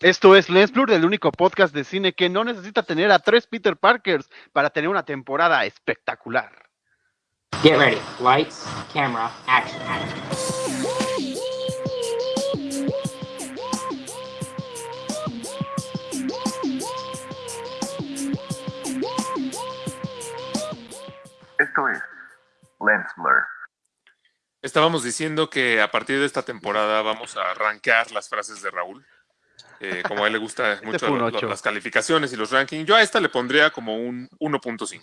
Esto es Lens Blur, el único podcast de cine que no necesita tener a tres Peter Parkers para tener una temporada espectacular. Get ready. Lights, camera, action. Esto es Lens Blur. Estábamos diciendo que a partir de esta temporada vamos a rankear las frases de Raúl. Eh, como a él le gusta mucho lo- lo- ocho. las calificaciones y los rankings, yo a esta le pondría como un 1.5.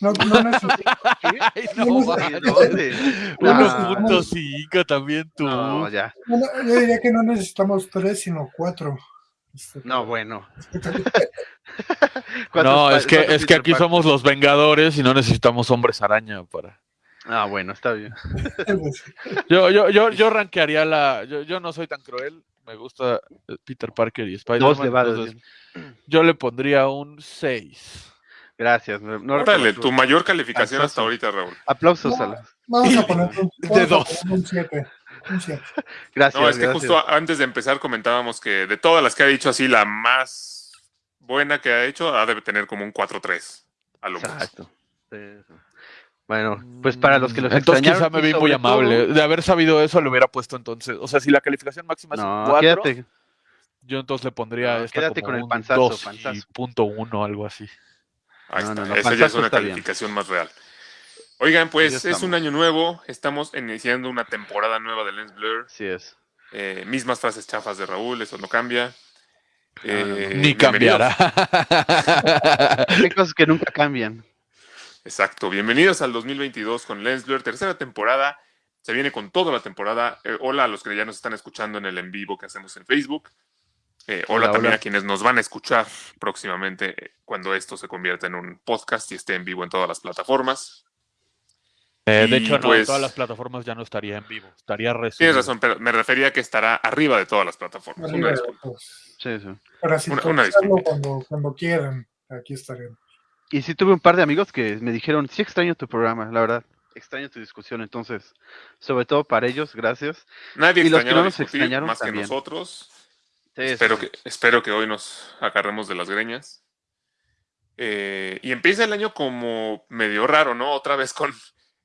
No, no necesito- Ay, no, No, manches. ¿Dónde? Ah. 1.5 también tú. No, ya. no, no, yo diría que no necesitamos tres, sino cuatro. Este, No, bueno. No, ¿Cuántos es que, es que aquí somos los Vengadores y no necesitamos hombres araña para. Ah, bueno, está bien. Yo, yo, yo, yo rankearía la. Yo, yo no soy tan cruel. Me gusta eh, Peter Parker y Spider-Man. Yo le pondría un 6. Gracias. No, tu mayor calificación hasta ahorita, Raúl. Aplausos a la- Vamos a poner un, De dos. un siete. Un siete. Gracias. No, es que gracias. justo antes de empezar comentábamos que de todas las que ha dicho así, la más buena que ha hecho ha de tener como un 4-3. A lo. Exacto. Sí, sí. Bueno, pues para los que los Entonces extrañaron. quizá me vi muy amable. todo- De haber sabido eso, le hubiera puesto entonces. O sea, si la calificación máxima es un No, 4, quédate. yo entonces le pondría No, esta quédate como con el un panzazo, 2 panzazo. y punto uno, algo así. Ahí No, está. no, no, Esa ya es una bien. calificación más real. Oigan, pues es un año nuevo. Estamos iniciando una temporada nueva de Lens Blur. Así es. Eh, mismas frases chafas de Raúl, eso no cambia. Eh, Ni cambiará. Hay cosas que nunca cambian. Exacto. Bienvenidos al 2022 con Lens Blur, tercera temporada. Se viene con toda la temporada. Eh, hola a los que ya nos están escuchando en el en vivo que hacemos en Facebook. Eh, hola, Hola, también hola. a quienes nos van a escuchar próximamente eh, cuando esto se convierta en un podcast y esté en vivo en todas las plataformas. Eh, de hecho, no, pues- en todas las plataformas ya no estaría en vivo. Estaría resubido. Tienes razón, pero me refería a que estará arriba de todas las plataformas. Arriba Una de disculpa. Sí, sí. Para Una- una disculpa. cuando, cuando quieran. Aquí estaremos. Y sí tuve un par de amigos que me dijeron, sí extraño tu programa, la verdad. Extraño tu discusión, entonces, sobre todo para ellos, gracias. Nadie Y los que no nos extrañaron más también. que nosotros. Sí, espero, sí. que, espero que hoy nos agarremos de las greñas. Eh, y empieza el año como medio raro, ¿no? Otra vez con,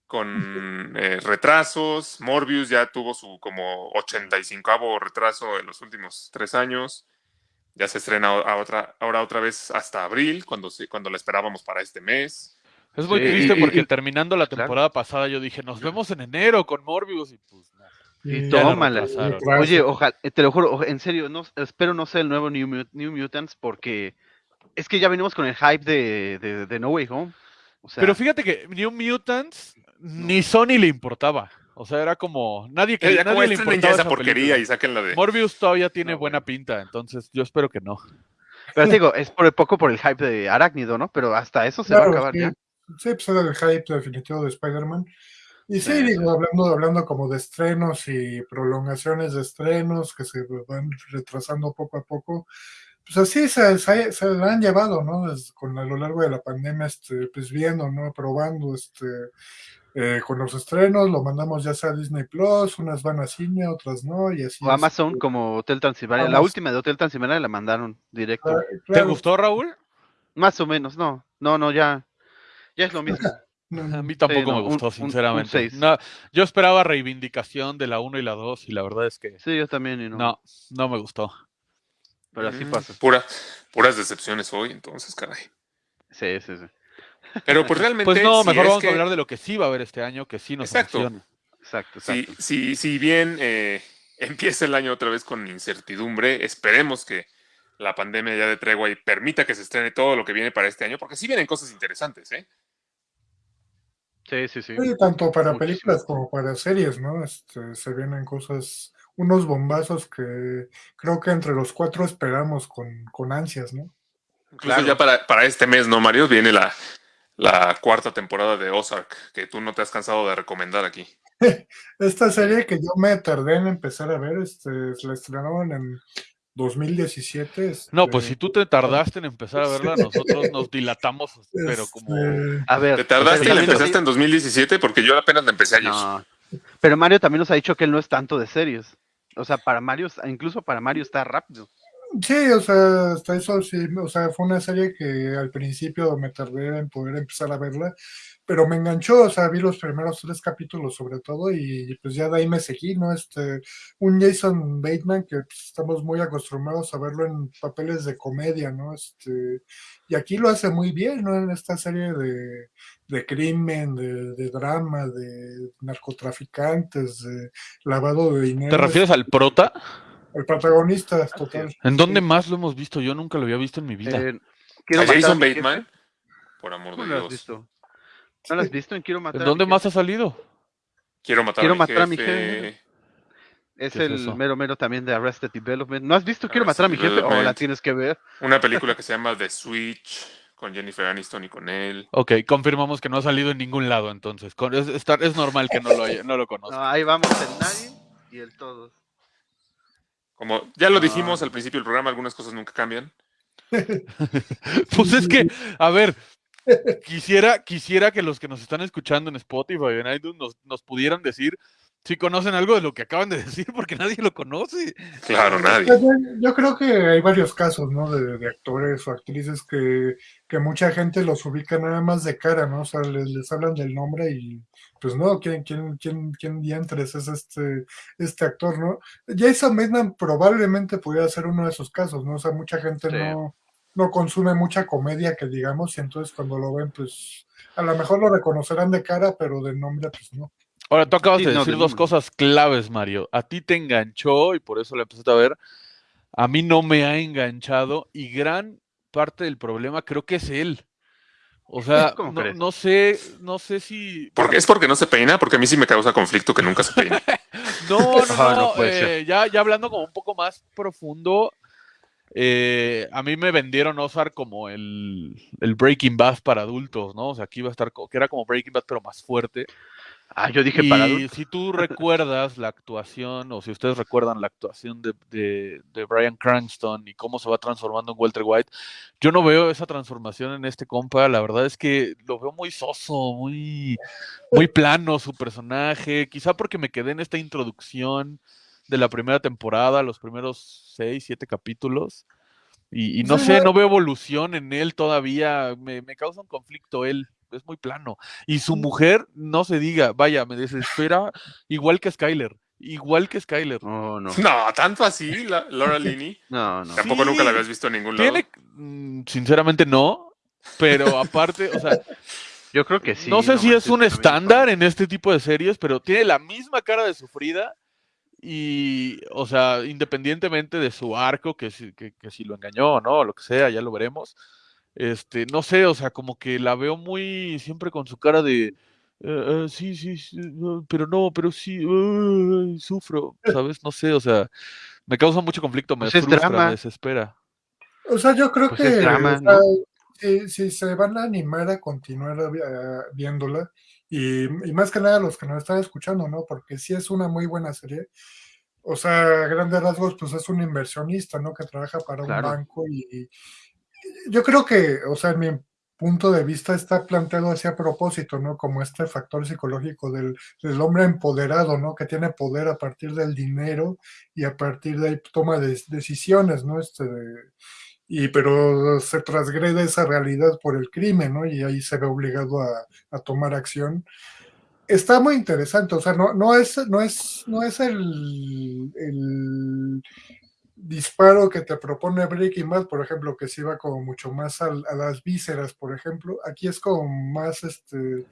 con eh, retrasos. Morbius ya tuvo su como 85 retraso en los últimos tres años. Ya se estrena a otra, ahora otra vez hasta abril, cuando, cuando la esperábamos para este mes. Es muy Sí, triste y- porque y- terminando la claro. temporada pasada yo dije, nos vemos en enero con Morbius y pues no. Y tómala. Oye, ojalá, te lo juro, en serio, no, espero no sea el nuevo New, Mut- New Mutants porque es que ya venimos con el hype de, de, de No Way Home. O sea, Pero fíjate que New Mutants ni Sony le importaba. O sea, era como nadie que ya como nadie le importaba ya esa esa porquería película. y saquen la de... Morbius todavía tiene No, buena pinta, entonces yo espero que no. pero digo, es por poco por el hype de Arácnido, ¿no? Pero hasta eso se va a Claro, acabar sí. ya. Sí, pues era el hype definitivo de Spider-Man. Y sí, Sí, digo, hablando, hablando como de estrenos y prolongaciones de estrenos que se van retrasando poco a poco, pues así se, se, se la han llevado, ¿no? Desde- con a lo largo de la pandemia, este, pues viendo, ¿no? Probando, este, eh, con los estrenos, lo mandamos ya sea a Disney Plus, unas van a cine, otras no, y así. O Amazon este, como Hotel Transilvania. La última de Hotel Transilvania la mandaron directo. claro, ¿Te gustó, Raúl? Más o menos, no. No, no, ya. Ya es lo mismo. no, A mí tampoco no, me un- gustó, un- un sinceramente. No, yo esperaba reivindicación de la 1 y la 2 y la verdad es que Sí, yo también, y no. no, no me gustó. Pero así Mm, pasa. Pura, puras decepciones hoy, entonces, caray. Sí, sí, sí. Pero pues realmente... Pues no, si mejor vamos que- a hablar de lo que sí va a haber este año, que sí nos Exacto. emociona. Exacto, Si, exacto. si, si bien eh, empieza el año otra vez con incertidumbre, esperemos que la pandemia ya de tregua y permita que se estrene todo lo que viene para este año, porque sí vienen cosas interesantes, ¿eh? Sí, sí, sí. Sí, tanto para Muchísimo. películas como para series, ¿no? Este, se vienen cosas, unos bombazos que creo que entre los cuatro esperamos con, con ansias, ¿no? Claro. ya para, para este mes, ¿no, Mario? Viene la, la cuarta temporada de Ozark, que tú no te has cansado de recomendar aquí. Esta serie que yo me tardé en empezar a ver, este, la estrenaron en 2017. No, pues este, si tú te tardaste en empezar a verla, nosotros nos dilatamos, pero como... este, A ver. ¿Te tardaste o y la empezaste en 2017? Porque yo apenas la empecé ayer. No. Pero Mario también nos ha dicho que él no es tanto de series. O sea, para Mario, incluso para Mario está rápido. Sí, o sea, hasta eso sí, o sea, fue una serie que al principio me tardé en poder empezar a verla, pero me enganchó, o sea, vi los primeros tres capítulos sobre todo y pues ya de ahí me seguí, ¿no? Este, un Jason Bateman que pues, estamos muy acostumbrados a verlo en papeles de comedia, ¿no? Este, y aquí lo hace muy bien, ¿no? En esta serie de, de crimen, de, de drama, de narcotraficantes, de lavado de dinero. ¿Te refieres al prota? El protagonista, total. ¿En dónde Sí. más lo hemos visto? Yo nunca lo había visto en mi vida. Eh, ¿A Jason. Bateman? Por amor ¿Cómo de lo has Dios. visto? ¿No lo has visto en Quiero matar ¿En a mi dónde más jefe? ha salido? Quiero matar, Quiero a, mi matar a mi jefe. Es ¿Qué es el eso? mero mero también de Arrested Development. ¿No has visto Quiero matar a mi jefe? O la Development. tienes que ver. Una película que se llama The Switch con Jennifer Aniston y con él. Ok, confirmamos que no ha salido en ningún lado entonces. Es, normal que no lo, haya- no lo conozca. No, ahí vamos el nadie y el todos. Como ya lo Ah. dijimos al principio del programa, algunas cosas nunca cambian. Pues es que, a ver, quisiera, quisiera que los que nos están escuchando en Spotify o en iTunes nos, nos pudieran decir si conocen algo de lo que acaban de decir, porque nadie lo conoce. Claro, nadie. Yo, yo creo que hay varios casos, ¿no? De, de actores o actrices que, que mucha gente los ubica nada más de cara, ¿no? O sea, les, les hablan del nombre y pues no, ¿quién, quién, quién, quién diantres es este, este actor, ¿no? Jason Bateman probablemente pudiera ser uno de esos casos, ¿no? O sea, mucha gente Sí. no, no consume mucha comedia, que digamos, y entonces cuando lo ven, pues a lo mejor lo reconocerán de cara, pero de nombre, pues no. Ahora, tú acabas Sí, de no, decir dos cosas claves, Mario. A ti te enganchó y por eso la empezaste a ver. A mí no me ha enganchado y gran parte del problema creo que es él. O sea, ¿Cómo no, sé, no sé si. Porque es porque no se peina, porque a mí sí me causa conflicto que nunca se peine. No, no, Ah, no, no eh, ya, ya hablando como un poco más profundo, eh, a mí me vendieron Ozark como el, el Breaking Bad para adultos, ¿no? O sea, aquí iba a estar, que era como Breaking Bad, pero más fuerte. Ah, yo dije para Y adultos. si tú recuerdas la actuación, o si ustedes recuerdan la actuación de, de, de Brian Cranston y cómo se va transformando en Walter White, yo no veo esa transformación en este compa. La verdad es que lo veo muy soso, muy, muy plano su personaje. Quizá porque me quedé en esta introducción de la primera temporada, los primeros seis, siete capítulos. Y, y no sé, no- no veo evolución en él todavía. Me, me causa un conflicto él. Es muy plano. Y su mujer, no se diga, vaya, me desespera, igual que Skyler. Igual que Skyler. No, no. No, tanto así, la- Laura Linney. No, no. Tampoco Sí. nunca la habías visto en ningún lado. Tiene, mm, sinceramente no, pero aparte, o sea, Yo creo que sí. no sé si es un estándar en este tipo de series, pero tiene la misma cara de sufrida y, o sea, independientemente de su arco, que si, que, que si lo engañó o no, lo que sea, ya lo veremos. Este, no sé, o sea, como que la veo muy siempre con su cara de "Eh, eh, sí, sí, sí, pero no, pero sí, sufro, ¿sabes? No sé, o sea, me causa mucho conflicto, me Pues es frustra, drama. me desespera. O sea, yo creo Pues que drama, o sea, ¿no? si, si se van a animar a continuar eh, viéndola, y, y más que nada los que nos están escuchando, ¿no? Porque sí es una muy buena serie. O sea, a grandes rasgos, pues es un inversionista, ¿no? Que trabaja para un banco y yo creo que, o sea, en mi punto de vista está planteado así a propósito, ¿no? Como este factor psicológico del, del hombre empoderado, ¿no? Que tiene poder a partir del dinero y a partir de ahí toma de- decisiones, ¿no? Este, y pero se transgrede esa realidad por el crimen, ¿no? Y ahí se ve obligado a, a tomar acción. Está muy interesante, o sea, no, no es, no es, no es el, el disparo que te propone Breaking Bad, por ejemplo, que se iba como mucho más al- a, las vísceras, por ejemplo. Aquí es como más, este,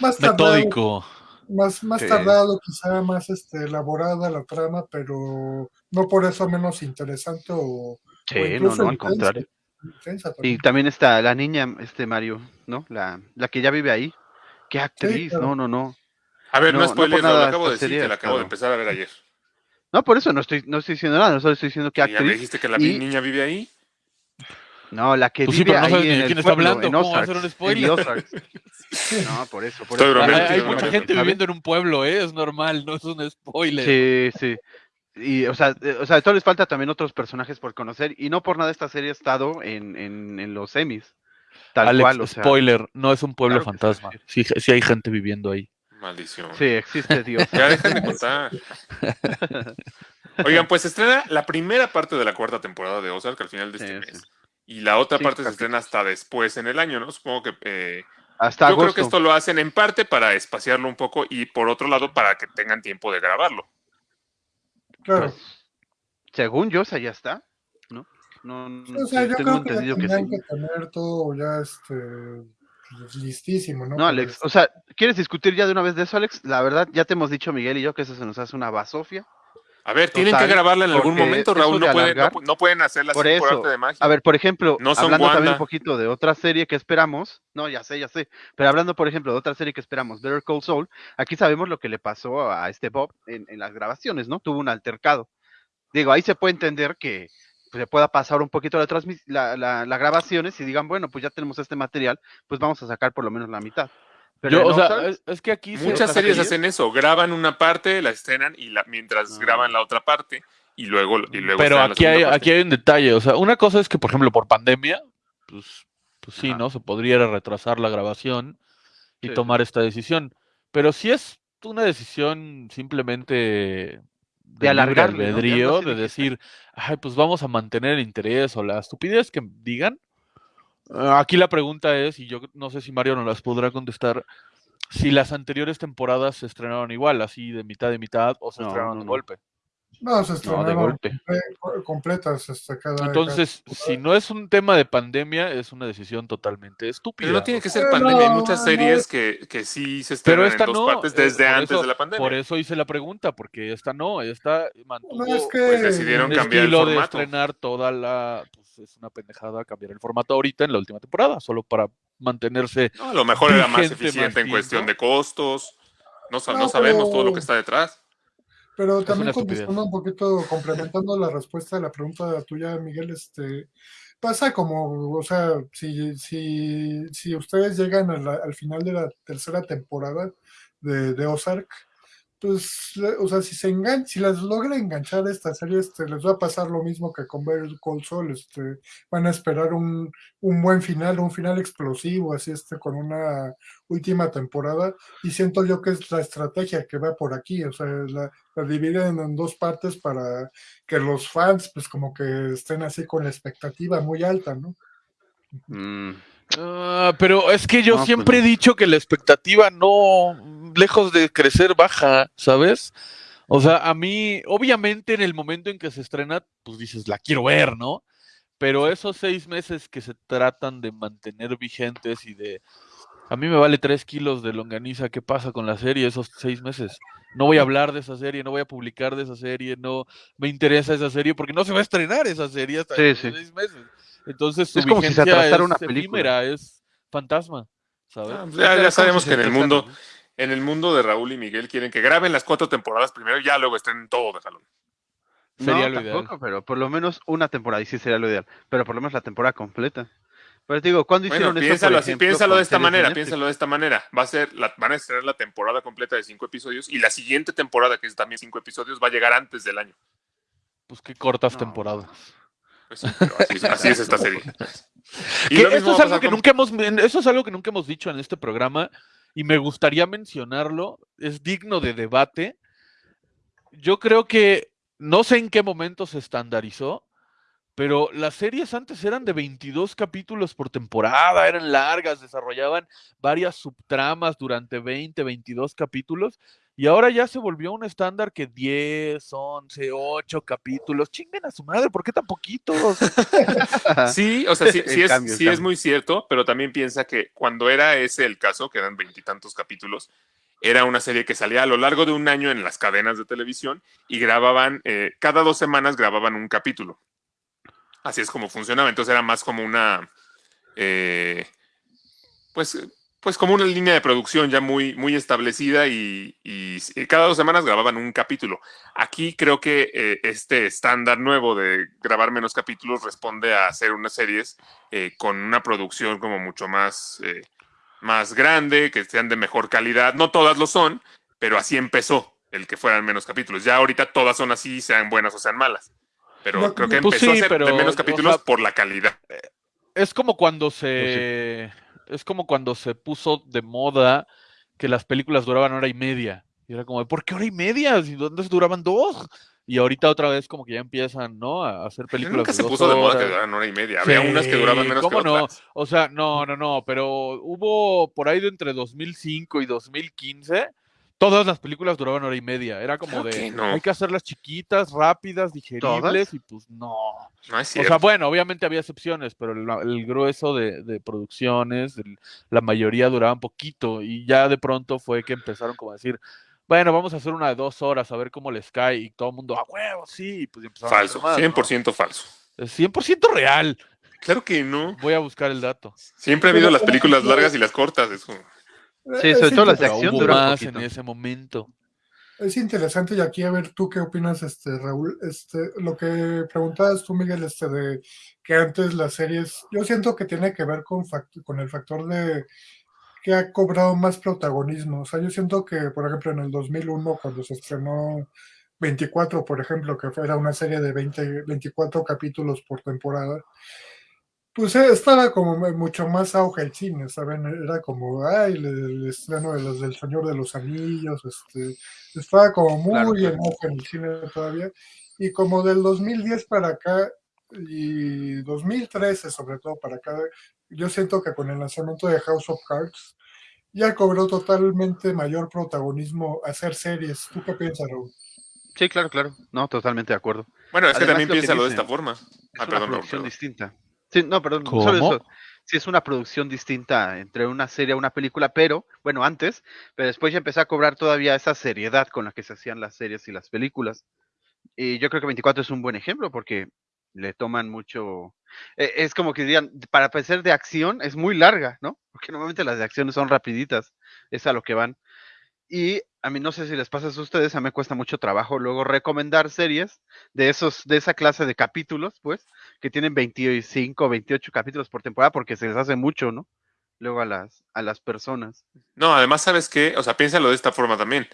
más tardado, Metódico. más, más Sí. tardado, quizá más este, elaborada la trama, pero no por eso menos interesante o, o Sí, no, no, al contrario. intensa Y también. está la niña, este Mario, ¿no? La, la que ya vive ahí. Qué actriz, claro. no, no, no. A ver, no, No, es no por spoiler, lo nada acabo de decir, que la acabo de empezar a ver ayer. No, por eso no estoy, no estoy diciendo nada, solo estoy diciendo que Y ya me actriz. dijiste que la y- niña vive ahí. No, la que Pues sí, vive pero no ahí sabes en de el quién está pueblo, hablando, en ¿cómo va a un spoiler? No, por eso, por eso. Hay, hay mucha gente viviendo en un pueblo, ¿eh? Es normal, no es un spoiler. Sí, sí. Y, o sea, o sea, todavía les falta también otros personajes por conocer. Y no por nada esta serie ha estado en, en, en los semis. Tal Alex, cual, o sea. spoiler, no es un pueblo claro fantasma. sí hay gente viviendo ahí. Maldición. Sí, existe Dios. Ya dejan de contar. Oigan, pues se estrena la primera parte de la cuarta temporada de Ozark al final de este Sí, mes. sí. Y la otra Sí, parte se estrena hasta después en el año, ¿no? Supongo que eh, Hasta yo agosto. creo que esto lo hacen en parte para espaciarlo un poco y por otro lado para que tengan tiempo de grabarlo. Claro. Pues, según yo, o sea, ya está, ¿no? No, o sea, sí, yo tengo creo que entendido que que tener todo ya este listísimo, ¿no? No, Alex, o sea, ¿quieres discutir ya de una vez de eso, Alex? La verdad, ya te hemos dicho, Miguel y yo, que eso se nos hace una basofia. A ver, tienen Total, que grabarla en algún momento, Raúl. No pueden, no, alargar- pu- no pueden hacerla Por eso, arte de magia. A ver, por ejemplo, No son hablando también un poquito de otra serie que esperamos, no, ya sé, ya sé, pero hablando, por ejemplo, de otra serie que esperamos, Better Call Saul, aquí sabemos lo que le pasó a este Bob en, en las grabaciones, ¿no? Tuvo un altercado. Digo, ahí se puede entender que pues, se pueda pasar un poquito la, transmis- la, la, la grabaciones y digan, bueno, pues ya tenemos este material, pues vamos a sacar por lo menos la mitad. Pero Yo, o sea, es, es que aquí Muchas series hacen eso, graban una parte, la estrenan y la, mientras Ah. graban la otra parte y luego, y luego Pero aquí hay, parte. aquí hay un detalle. O sea, una cosa es que, por ejemplo, por pandemia, pues, pues sí, Ajá. ¿no? Se podría retrasar la grabación y Sí, tomar esta decisión. Pero si es una decisión simplemente de, algo albedrío, de decir, ay, pues vamos a mantener el interés o la estupidez que digan. ah, Aquí la pregunta es, y yo no sé si Mario nos las podrá contestar, si las anteriores temporadas se estrenaron igual, así de mitad de mitad, o se No, estrenaron no, de golpe. No, se no, de estrenaron golpe. comple- completas este, cada Entonces, cada- si no es un tema de pandemia, es una decisión totalmente estúpida. Pero no tiene que ser Eh, pandemia, hay muchas no, series que, que sí se Pero estrenan esta en dos no, partes eh, desde antes eso- de la pandemia. Por eso hice la pregunta, porque esta no, esta mantuvo No, es que Pues decidieron un cambiar el estilo de formato. estrenar toda la... Pues es una pendejada cambiar el formato ahorita en la última temporada, solo para mantenerse... No, a lo mejor era más eficiente más en cuestión de costos. No, sa- No, no sabemos todo lo que está detrás. Pero también contestando un poquito, complementando la respuesta de la pregunta tuya, Miguel, este pasa como, o sea, si, si, si ustedes llegan a la- al final de la tercera temporada de, de Ozark, pues, le- o sea, si se engan si las logra enganchar esta serie, este, les va a pasar lo mismo que con Better Call Saul, este, van a esperar un, un buen final, un final explosivo, así este, con una última temporada, y siento yo que es la estrategia que va por aquí, o sea, la, la dividen en dos partes para que los fans, pues como que estén así con la expectativa muy alta, ¿no? Mm, Ah, pero es que yo No, pues siempre he dicho que la expectativa no, lejos de crecer, baja, ¿sabes? O sea, a mí, obviamente en el momento en que se estrena, pues dices, la quiero ver, ¿no? Pero esos seis meses que se tratan de mantener vigentes y de... A mí me vale tres kilos de longaniza, ¿qué pasa con la serie esos seis meses? No voy a hablar de esa serie, no voy a publicar de esa serie, no me interesa esa serie porque no se va a estrenar esa serie hasta Sí, sí. seis meses. Entonces su Es como si se vigencia es una película. efímera, es fantasma, ¿sabes? Ah, pues ya, sabemos que en el mundo. En el mundo de Raúl y Miguel quieren que graben las cuatro temporadas primero y ya luego estén todo de jalón. Sería no, lo ideal. tampoco, pero por lo menos una temporada, y sí sería lo ideal, pero por lo menos la temporada completa. Pero te digo, ¿cuándo Bueno, hicieron eso? piénsalo así, ejemplo, piénsalo de esta manera, Netflix? piénsalo de esta manera. Va a ser, la, van a estrenar la temporada completa de cinco episodios y la siguiente temporada, que es también cinco episodios, va a llegar antes del año. Pues qué cortas No. temporadas. Pues sí, pero así, es- así es esta serie. Y lo mismo esto es algo que con- nunca hemos eso es algo que nunca hemos dicho en este programa y me gustaría mencionarlo, es digno de debate. Yo creo que no sé en qué momento se estandarizó, pero las series antes eran de 22 capítulos por temporada, eran largas, desarrollaban varias subtramas durante 20, 22 capítulos y ahora ya se volvió un estándar que 10, 11, 8 capítulos. Chinguen a su madre, ¿por qué tan poquitos? Sí, o sea, sí, sí es, cambio, sí es muy cierto, pero también piensa que cuando era ese el caso, que eran veintitantos capítulos, era una serie que salía a lo largo de un año en las cadenas de televisión y grababan, eh, cada dos semanas grababan un capítulo. Así es como funcionaba. Entonces era más como una, eh, pues, pues como una línea de producción ya muy, muy establecida y, y s- cada dos semanas grababan un capítulo. Aquí creo que eh, este estándar nuevo de grabar menos capítulos responde a hacer unas series eh, con una producción como mucho más, eh, más grande, que sean de mejor calidad. No todas lo son, pero así empezó el que fueran menos capítulos. Ya ahorita todas son así, sean buenas o sean malas. Pero No, creo que pues empezó sí, a ser pero, de menos o capítulos sea, por la calidad. Es como cuando se. Es como cuando se puso de moda que las películas duraban hora y media. Y era como, ¿por qué hora y media? Si antes duraban dos. y ahorita otra vez como que ya empiezan, ¿no? A hacer películas. Nunca de se dos puso de moda que horas. duraran hora y media. Había Sí, unas que duraban menos ¿cómo que no? otras. O sea, no, no, no, pero hubo por ahí de entre 2005 y 2015, todas las películas duraban hora y media. Era como Claro de, que no. hay que hacerlas chiquitas, rápidas, digeribles, y pues no. No es O cierto. sea, bueno, obviamente había excepciones, pero el, el grueso de, de producciones, el- la mayoría duraban poquito y ya de pronto fue que empezaron como a decir, bueno, vamos a hacer una de dos horas a ver cómo les cae y todo el mundo, a huevo, sí, y pues empezaron a falso, más, ¿no? 100% falso. Es 100% real. Claro que no. Voy a buscar el dato. Siempre ha habido las películas largas y las cortas. Eso. Sí, Es sobre todo las de acción duran más poquito. en ese momento. Es interesante y aquí a ver tú qué opinas, este Raúl, este lo que preguntabas tú Miguel, este de que antes las series, yo siento que tiene que ver con fact- con el factor de que ha cobrado más protagonismo, o sea, yo siento que por ejemplo en el 2001 cuando se estrenó 24, por ejemplo, que era una serie de 20, 24 capítulos por temporada, pues eh, estaba como mucho más auge el cine, ¿saben? Era como, ay, el, el estreno de los del Señor de los Anillos, este, estaba como muy Claro, en claro. auge en el cine todavía. Y como del 2010 para acá y 2013 sobre todo para acá, yo siento que con el lanzamiento de House of Cards ya cobró totalmente mayor protagonismo hacer series. ¿Tú qué piensas, Raúl? Sí, claro, claro. No, totalmente de acuerdo. Bueno, es que también piénsalo de esta forma. Es Ah, una perdón, Raúl, producción perdón. distinta. Sí, no, perdón, ¿Cómo? solo eso. Sí, es una producción distinta entre una serie y una película, pero, bueno, antes, pero después ya empecé a cobrar todavía esa seriedad con la que se hacían las series y las películas. Y yo creo que 24 es un buen ejemplo porque le toman mucho. eh, Es como que dirían, para ser de acción es muy larga, ¿no? Porque normalmente las de acción son rapiditas, es a lo que van. Y a mí no sé si les pasa a ustedes, a mí me cuesta mucho trabajo luego recomendar series de esos, de esa clase de capítulos, pues, que tienen 25, 28 capítulos por temporada, porque se les hace mucho, ¿no? Luego a las, a las personas. No, además, ¿sabes qué? O sea, piénsalo de esta forma también.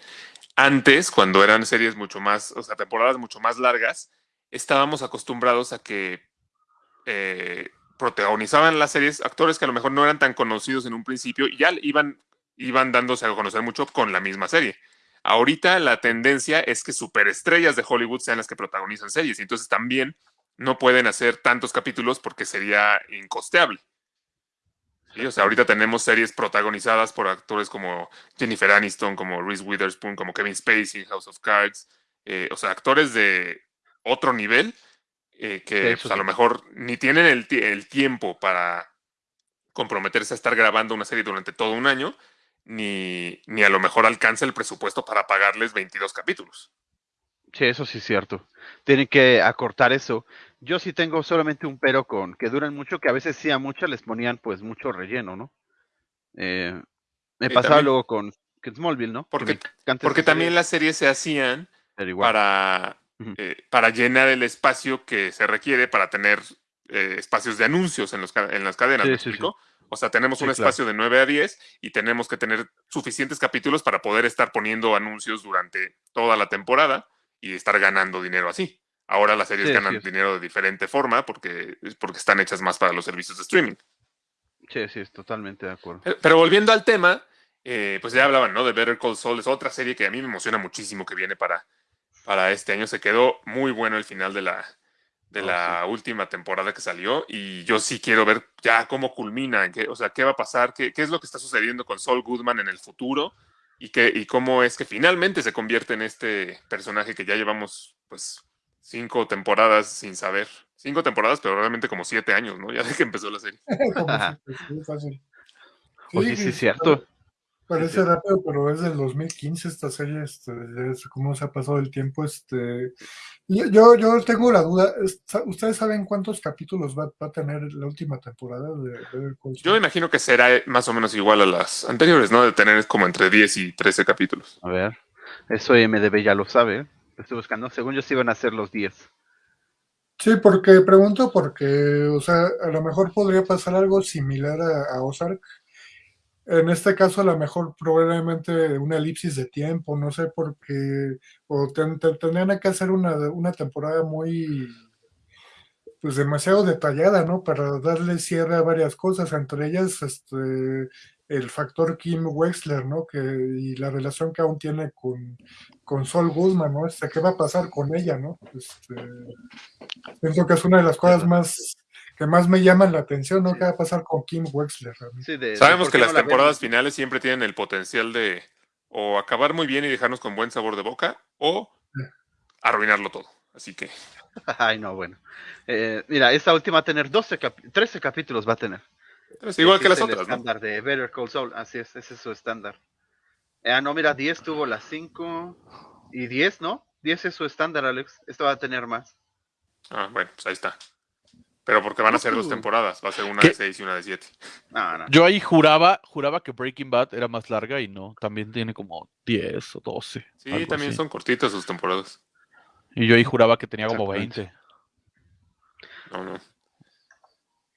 Antes, cuando eran series mucho más, o sea, temporadas mucho más largas, estábamos acostumbrados a que eh, protagonizaban las series actores que a lo mejor no eran tan conocidos en un principio y ya iban, iban dándose a conocer mucho con la misma serie. Ahorita la tendencia es que superestrellas de Hollywood sean las que protagonizan series y entonces también no pueden hacer tantos capítulos porque sería incosteable. Sí, o sea, ahorita tenemos series protagonizadas por actores como Jennifer Aniston, como Reese Witherspoon, como Kevin Spacey, House of Cards, eh, o sea, actores de otro nivel eh, que pues, a lo mejor ni tienen el, el tiempo para comprometerse a estar grabando una serie durante todo un año, ni, ni a lo mejor alcanza el presupuesto para pagarles 22 capítulos. Sí, eso sí es cierto. Tienen que acortar eso. Yo sí tengo solamente un pero con que duran mucho, que a veces sí a muchas les ponían pues mucho relleno, ¿no? Eh, me pasaba también- luego con, Smallville, ¿no? Que Porque- Porque también las series se hacían para, eh, para llenar el espacio que se requiere para tener eh, espacios de anuncios en, los, en las cadenas. Sí, ¿me sí, sí. explico? O sea, tenemos un claro. espacio de 9 a 10 y tenemos que tener suficientes capítulos para poder estar poniendo anuncios durante toda la temporada y estar ganando dinero así. Ahora las series Sí, ganan sí dinero de diferente forma porque, porque están hechas más para los servicios de streaming. Sí, sí, es totalmente de acuerdo. Pero, pero volviendo al tema, eh, pues ya hablaban, ¿no? De Better Call Saul, es otra serie que a mí me emociona muchísimo que viene para, para este año. Se quedó muy bueno el final de la, de Oh, la última temporada que salió y yo sí quiero ver ya cómo culmina, qué- o sea, qué va a pasar, qué, qué es lo que está sucediendo con Saul Goodman en el futuro y, qué, y cómo es que finalmente se convierte en este personaje que ya llevamos, pues, cinco temporadas sin saber. Cinco temporadas, pero realmente como siete años, ¿no? Ya de que empezó la serie. Oye, sí, es cierto. Parece sí. rápido, pero es del 2015 esta serie, este, ya es cómo se ha pasado el tiempo, este, yo, yo, tengo la duda, es- ¿ustedes saben cuántos capítulos va, va a tener la última temporada de Call Yo imagino que será eh, más o menos igual a las anteriores, ¿no? De tener como entre 10 y 13 capítulos. A ver, eso MDB ya lo sabe. ¿eh? Lo estoy buscando. Según yo, sí iban a ser los 10. Sí, porque pregunto porque, o sea, a lo mejor podría pasar algo similar a, a Ozark. En este caso, a lo mejor probablemente una elipsis de tiempo, no sé por qué, o ten- ten- tendrían que hacer una, una temporada muy, pues demasiado detallada, ¿no? Para darle cierre a varias cosas, entre ellas, este, el factor Kim Wexler, ¿no? Que, y la relación que aún tiene con, con Sol Goodman, ¿no? Este, ¿Qué va a pasar con ella, ¿no? Este, pienso que es una de las cosas más que más me llaman la atención, ¿no? ¿Qué va a pasar con Kim Wexler? realmente? Sí, de- de Sabemos que las no temporadas finales siempre tienen el potencial de o acabar muy bien y dejarnos con buen sabor de boca o arruinarlo todo. Así que Ay, no, bueno. Eh, mira, esta última va a tener 12 capi- 13 capítulos, va a tener. igual que las es el otras, ¿no? estándar de Better Call Saul, así es, ese es su estándar. Eh, ah, no, mira, 10 tuvo las 5 y 10, ¿no? 10 es su estándar, Alex. Esto va a tener más. Ah, bueno, pues ahí está. Pero porque van a ser dos temporadas, va a ser una ¿Qué? de seis y una de siete. No, no. Yo ahí juraba, juraba que Breaking Bad era más larga y no, también tiene como 10 o 12. Sí, también así. son cortitas sus temporadas. Y yo ahí juraba que tenía como Exactamente. 20. No, no.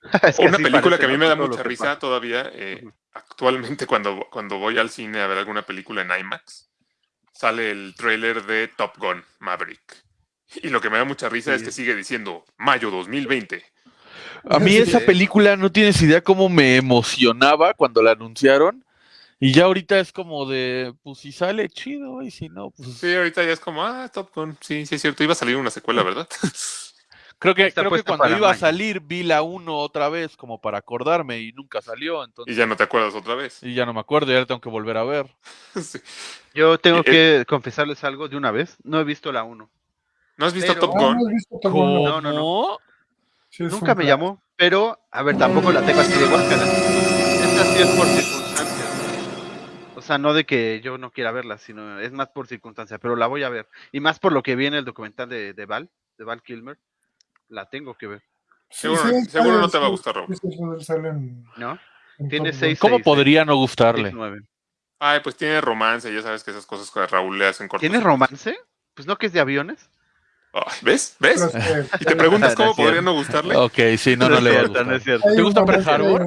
Es que Una película que a mí me da mucha risa pasa. todavía, eh, actualmente cuando, cuando voy al cine a ver alguna película en IMAX, sale el tráiler de Top Gun Maverick. Y lo que me da mucha risa es que sigue diciendo mayo 2020. A mí Sí, esa eh. película no tienes idea cómo me emocionaba cuando la anunciaron. Y ya ahorita es como de, pues si sale chido y si no, pues Sí, ahorita ya es como, ah, Top Gun. Sí, sí es cierto. Iba a salir una secuela, ¿verdad? creo que, creo que cuando iba a salir vi la 1 otra vez como para acordarme y nunca salió. Entonces, y ya no te acuerdas otra vez. y ya no me acuerdo, ya la tengo que volver a ver. Sí. Yo tengo Eh, que confesarles algo de una vez. No he visto la 1. ¿No has visto Pero- Top Gun? ¿no. No, no, no. Sí, Nunca un me plan. llamó, pero, a ver, tampoco la tengo así de guácala. Esta sí es por circunstancias. O sea, no de que yo no quiera verla, sino es más por circunstancia, pero la voy a ver. Y más por lo que viene el documental de, de Val, de Val Kilmer, la tengo que ver, Sí, Seguro, sí, seguro no te va a gustar, salen ¿no? en Tiene seis- ¿Cómo seis, podría no gustarle? 9. Ay, pues tiene romance. Ya sabes que esas cosas que a Raúl le hacen cortos. ¿Tiene romance? Pues no que es de aviones. Ay, ¿Ves? ¿Ves? Y te preguntas No cómo podría no gustarle. Ok, sí, no, no, es le va a cierto, gustar. no es cierto. ¿Te gusta Pearl Harbor?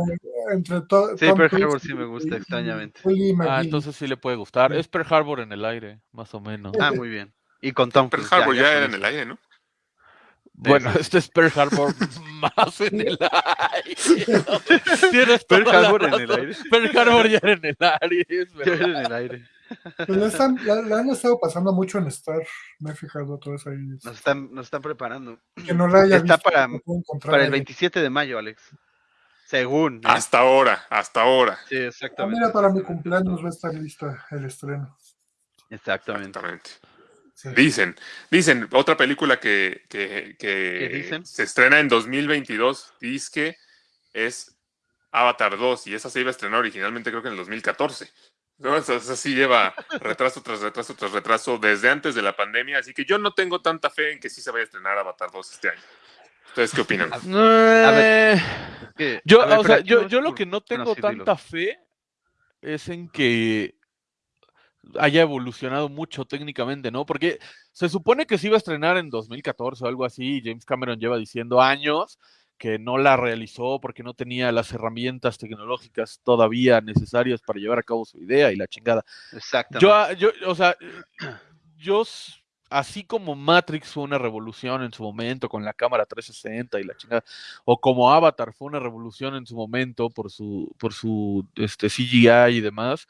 Entre Sí, Pearl Harbor sí me gusta, y- extrañamente. y Ah, entonces sí le puede gustar. Es Pearl Harbor en el aire, más o menos. Ah, muy bien. Y con Tom Pearl. Harbor ya, era en el aire, ¿no? Bueno, este es Pearl Harbor más en el aire. Tienes Pearl Harbor en el aire. Pearl Harbor ya era en el aire, es Ya era en el aire. Pues la, están- la- la han estado pasando mucho en Star, me he fijado todo eso ahí. Nos están, nos están preparando. Que no la haya Está visto, para- el ahí. 27 de mayo, Alex. Según. ¿eh? Hasta ahora, hasta ahora. Sí, Ah, exactamente. mira, para mi cumpleaños va a estar lista el estreno. Exactamente. Exactamente. Sí. Dicen, dicen, otra película que, que, que ¿Qué dicen? se estrena en 2022, dice que es Avatar 2, y esa se iba a estrenar originalmente creo que en el 2014. ¿No? Esa sí lleva retraso tras retraso tras retraso desde antes de la pandemia, así que yo no tengo tanta fe en que sí se vaya a estrenar Avatar 2 este año. ¿Ustedes qué opinan? Eh, Yo, a ver, o sea, pero yo, aquí yo lo que no tengo sí, dilo. tanta fe es en que haya evolucionado mucho técnicamente, ¿no? Porque se supone que se iba a estrenar en 2014 o algo así, y James Cameron lleva diciendo años que no la realizó porque no tenía las herramientas tecnológicas todavía necesarias para llevar a cabo su idea y la chingada. Exactamente. Yo, ah, yo, o sea, yo, así como Matrix fue una revolución en su momento con la cámara 360 y la chingada, o como Avatar fue una revolución en su momento por su, por su este, CGI y demás,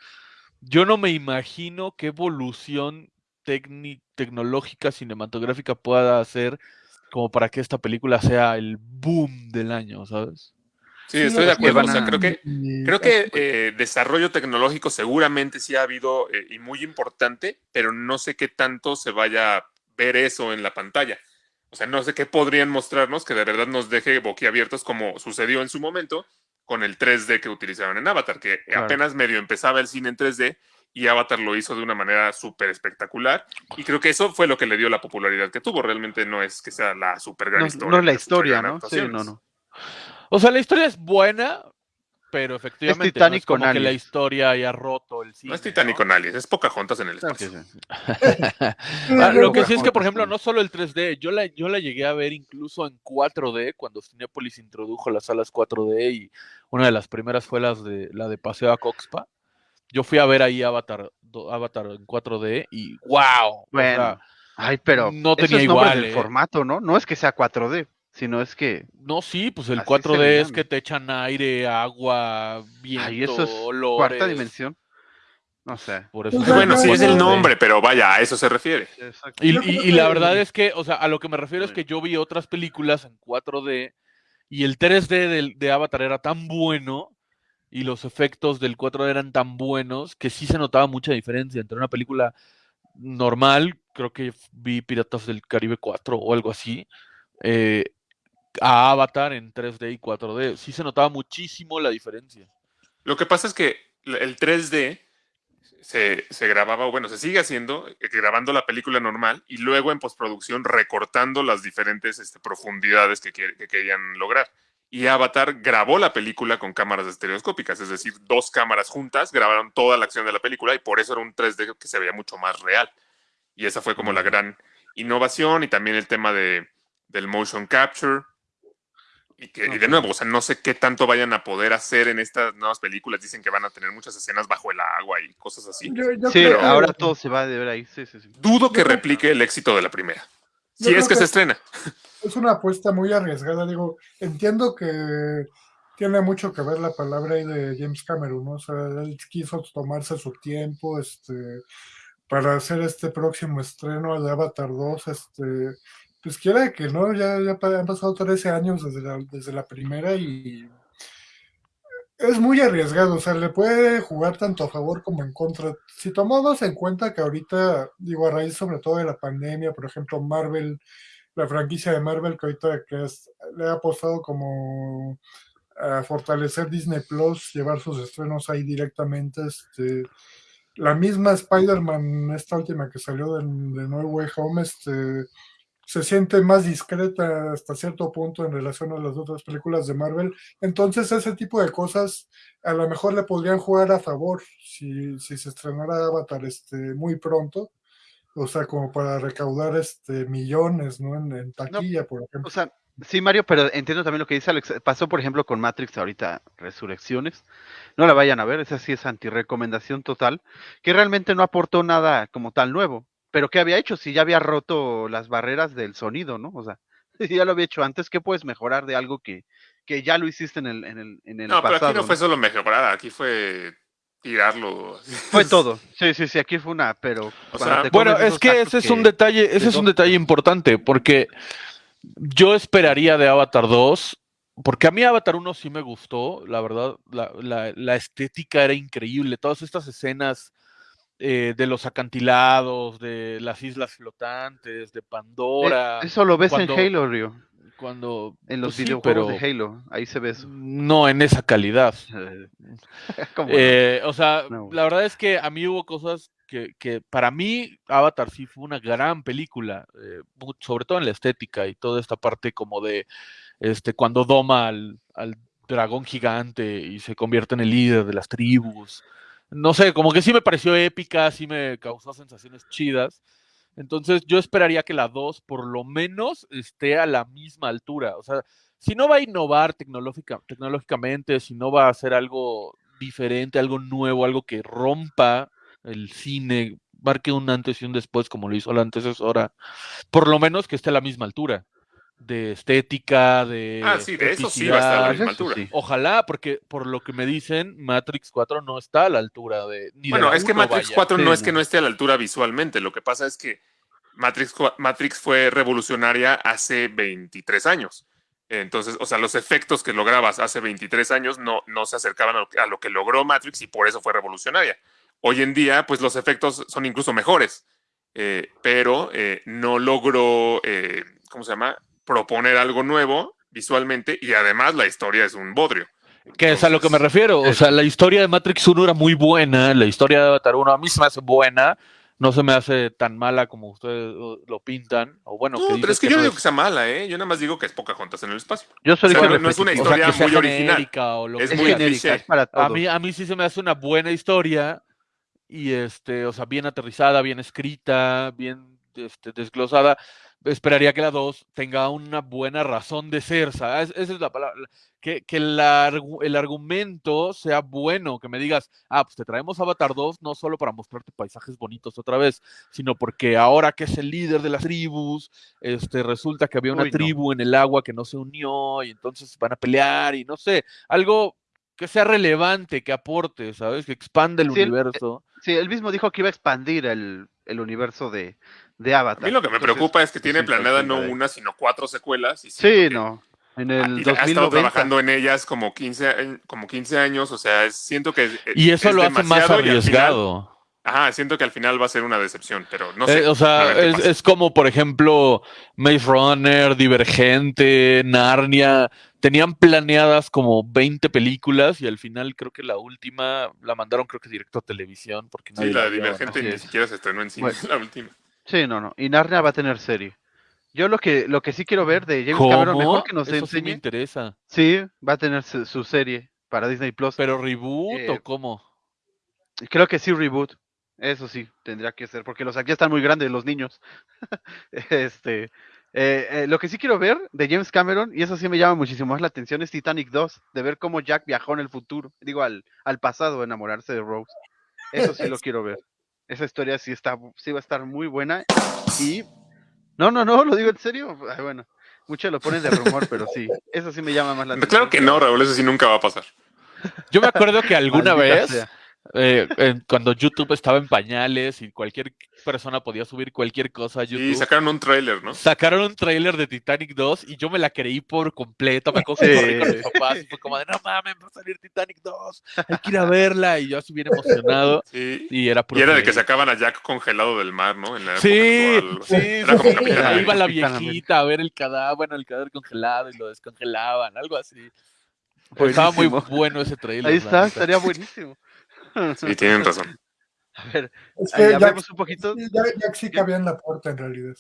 yo no me imagino qué evolución tecnológica cinematográfica pueda hacer como para que esta película sea el boom del año, ¿sabes? Sí, Sí, estoy de acuerdo. O sea, creo que Creo que eh, desarrollo tecnológico seguramente sí ha habido eh, y muy importante, pero no sé qué tanto se vaya a ver eso en la pantalla. O sea, no sé qué podrían mostrarnos que de verdad nos deje boquiabiertos como sucedió en su momento con el 3D que utilizaron en Avatar, que Claro. apenas medio empezaba el cine en 3D y Avatar lo hizo de una manera súper espectacular. Y creo que eso fue lo que le dio la popularidad que tuvo. Realmente no es que sea la súper gran no, historia. no es la historia, ¿no? Sí, no, no. O sea, la historia es buena, pero efectivamente Titanic no es como con que la historia haya roto el cine. No es Titanic con aliens, es Pocahontas en el que espacio. sí. Ah, lo que sí es que, por ejemplo, no solo el 3D, yo la, yo la llegué a ver incluso en 4D, cuando Cinepolis introdujo las salas 4D y una de las primeras fue las de, la de Paseo a Coxpa. Yo fui a ver ahí Avatar, Avatar en 4D y ¡wow! O Bueno, sea, Ay, pero no tenía igual, del ¿eh? formato, ¿no? No es que sea 4D. sino es que No, sí, pues el Así 4D se es que te echan aire, agua, viento, ay, eso es olores. cuarta dimensión. No sé. Por eso Pues Bueno, no, sí es el no, nombre, pero vaya, a eso se refiere. Y, la verdad es que, o sea, a lo que me refiero es que yo vi otras películas en 4D y el 3D del- de Avatar era tan bueno y los efectos del 4D eran tan buenos que sí se notaba mucha diferencia entre una película normal, creo que vi Piratas del Caribe 4 o algo así, eh, a Avatar en 3D y 4D. Sí se notaba muchísimo la diferencia. Lo que pasa es que el 3D se, se grababa, bueno, se sigue haciendo, eh, grabando la película normal y luego en postproducción recortando las diferentes este, profundidades que querían lograr. Y Avatar grabó la película con cámaras estereoscópicas, es decir, dos cámaras juntas grabaron toda la acción de la película y por eso era un 3D que se veía mucho más real. Y esa fue como la gran innovación y también el tema de, del motion capture. Y, que, y de nuevo, o sea, no sé qué tanto vayan a poder hacer en estas nuevas películas. Dicen que van a tener muchas escenas bajo el agua y cosas así. Yo- yo Sí, creo ahora todo se va a ver ahí. Sí, sí, sí. Dudo que replique el éxito de la primera. Si es que que- se estrena. es una apuesta muy arriesgada. Digo, entiendo que tiene mucho que ver la palabra ahí de James Cameron, ¿no? O sea, él quiso tomarse su tiempo, este, para hacer este próximo estreno de Avatar 2, este, pues quiera que no, ya, ya han pasado 13 años desde la, desde la primera y es muy arriesgado, o sea, le puede jugar tanto a favor como en contra. Si tomamos en cuenta que ahorita, digo, a raíz sobre todo de la pandemia, por ejemplo, Marvel, la franquicia de Marvel que ahorita que le ha apostado como a fortalecer Disney Plus, llevar sus estrenos ahí directamente, este, la misma Spider-Man, esta última que salió de, de No Way Home, este, se siente más discreta hasta cierto punto en relación a las otras películas de Marvel. Entonces, ese tipo de cosas a lo mejor le podrían jugar a favor si, si se estrenara Avatar este, muy pronto. O sea, como para recaudar este millones, ¿no? En, en taquilla, por ejemplo. O sea, sí, Mario, pero entiendo también lo que dice Alex. Pasó, por ejemplo, con Matrix ahorita, Resurrecciones. No la vayan a ver, esa sí es antirecomendación total. Que realmente no aportó nada como tal nuevo. Pero ¿qué había hecho? Si ya había roto las barreras del sonido, ¿no? O sea, si ya lo había hecho antes, ¿qué puedes mejorar de algo que, que ya lo hiciste en el, en el, en el No, pero pasado? aquí no ¿no? fue solo mejorar, aquí fue tirarlo. Fue todo. Sí, sí, sí, aquí fue una, pero. O sea, Bueno, es que ese es un que- detalle, ese es un detalle importante, porque yo esperaría de Avatar 2, porque a mí Avatar 1 sí me gustó, la verdad, la, la- la estética era increíble, todas estas escenas eh, de los acantilados, de las islas flotantes, de Eh, Pandora, eso lo ves cuando- en Halo, Rio. cuando... En los pues sí, videojuegos pero de Halo. Ahí se ve eso. No en esa calidad. ¿Cómo no? Eh, o sea, No. la verdad es que a mí hubo cosas que, que para mí Avatar sí fue una gran película, eh, sobre todo en la estética y toda esta parte como de este cuando doma al, al dragón gigante y se convierte en el líder de las tribus. No sé, como que sí me pareció épica, sí me causó sensaciones chidas. Entonces yo esperaría que la 2 por lo menos esté a la misma altura. O sea, si no va a innovar tecnológica, tecnológicamente, si no va a hacer algo diferente, algo nuevo, algo que rompa el cine, marque un antes y un después como lo hizo la antecesora, por lo menos que esté a la misma altura de estética, de Ah, sí, de eso sí va a estar a la altura. sí. Ojalá, porque por lo que me dicen, Matrix 4 no está a la altura de. Ni Bueno, es que Matrix vaya. 4 no Sí, es que no. esté a la altura visualmente, lo que pasa es que Matrix, Matrix fue revolucionaria hace 23 años. Entonces, o sea, los efectos que lograbas hace 23 años no, no se acercaban a lo, que, a lo que logró Matrix y por eso fue revolucionaria. Hoy en día, pues los efectos son incluso mejores, eh, pero eh, no logró, eh, ¿cómo se llama? Proponer algo nuevo visualmente y además la historia es un bodrio. Que es a lo que me refiero. O sea, la historia de Matrix 1 era muy buena. La historia de Avatar 1 a mí se me hace buena. No se me hace tan mala como ustedes lo lo pintan. O bueno, No, que pero es que yo no no digo es- que sea mala, ¿eh? Yo nada más digo que es Pocahontas en el espacio. Yo solo o sea, dije no es una repetitivo. o sea, historia que muy original. o lo Es que Es muy genérica, es para A todos. mí, a mí sí se me hace una buena historia y este, o sea, bien aterrizada, bien escrita, bien este, desglosada. Esperaría que la 2 tenga una buena razón de ser, ¿sabes? Esa es la palabra. Que, que el, argu- el argumento sea bueno, que me digas, ah, pues te traemos Avatar 2 no solo para mostrarte paisajes bonitos otra vez, sino porque ahora que es el líder de las tribus, este, resulta que había una Uy, no. tribu en el agua que no se unió y entonces van a pelear y no sé, algo que sea relevante, que aporte, ¿sabes? Que expande el Sí, el- universo. Sí, él mismo dijo que iba a expandir el, el universo de, de A Avatar. mí lo que me Entonces, preocupa es que tiene planeada no de- una, sino cuatro secuelas. Y Sí, no. En el ha estado 2090. trabajando en ellas como 15, a- como 15 años, o sea, siento que... es- Y eso es lo hace más arriesgado. ajá, siento que al final va a ser una decepción, pero no sé. Eh, o a sea, es, como, por ejemplo, Maze Runner, Divergente, Narnia. Tenían planeadas como 20 películas y al final creo que la última la mandaron creo que directo a televisión porque Sí, la. Divergente ni siquiera se estrenó en cine, Bueno. la última. Sí, no, no. Y Narnia va a tener serie. Yo lo que, lo que sí quiero ver de James Cameron, mejor que nos Eso sí me interesa. Sí, va a tener su, su serie para Disney Plus. ¿Pero reboot Eh, o cómo? Creo que sí, reboot. Eso sí, tendría que ser, porque los aquí están muy grandes los niños. este, eh, eh, lo que sí quiero ver de James Cameron, y eso sí me llama muchísimo más la atención, es Titanic 2, de ver cómo Jack viajó en el futuro, digo, al, al pasado, enamorarse de Rose. Eso sí lo quiero ver. Esa historia sí está, sí va a estar muy buena. Y no, no, no, lo digo en serio. Ay, bueno, muchos lo ponen de rumor, pero sí, eso sí me llama más la atención. Claro que no, Raúl, eso sí nunca va a pasar. Yo me acuerdo que alguna vez, sea. Eh, en- cuando YouTube estaba en pañales y cualquier persona podía subir cualquier cosa a YouTube, Y sacaron un tráiler, ¿no? sacaron un tráiler de Titanic 2 y yo me la creí por completo. Me acuerdo que corrí con mis Sí. papás y fue como de, no mames, va a salir Titanic 2, hay que ir a verla. Y yo así bien emocionado. Sí. Y era puro Y era de que sacaban a Jack congelado del mar, ¿no? En la Sí, actual. sí, Era sí, como sí. Iba la viejita a ver el cadáver, bueno, el cadáver congelado y lo descongelaban, algo así. Estaba muy Buenísimo. bueno ese trailer. Ahí está, estaría buenísimo. Sí, tienen razón. A ver, Es que un poquito. sí, Jack- Jack sí cabía en la puerta en realidad.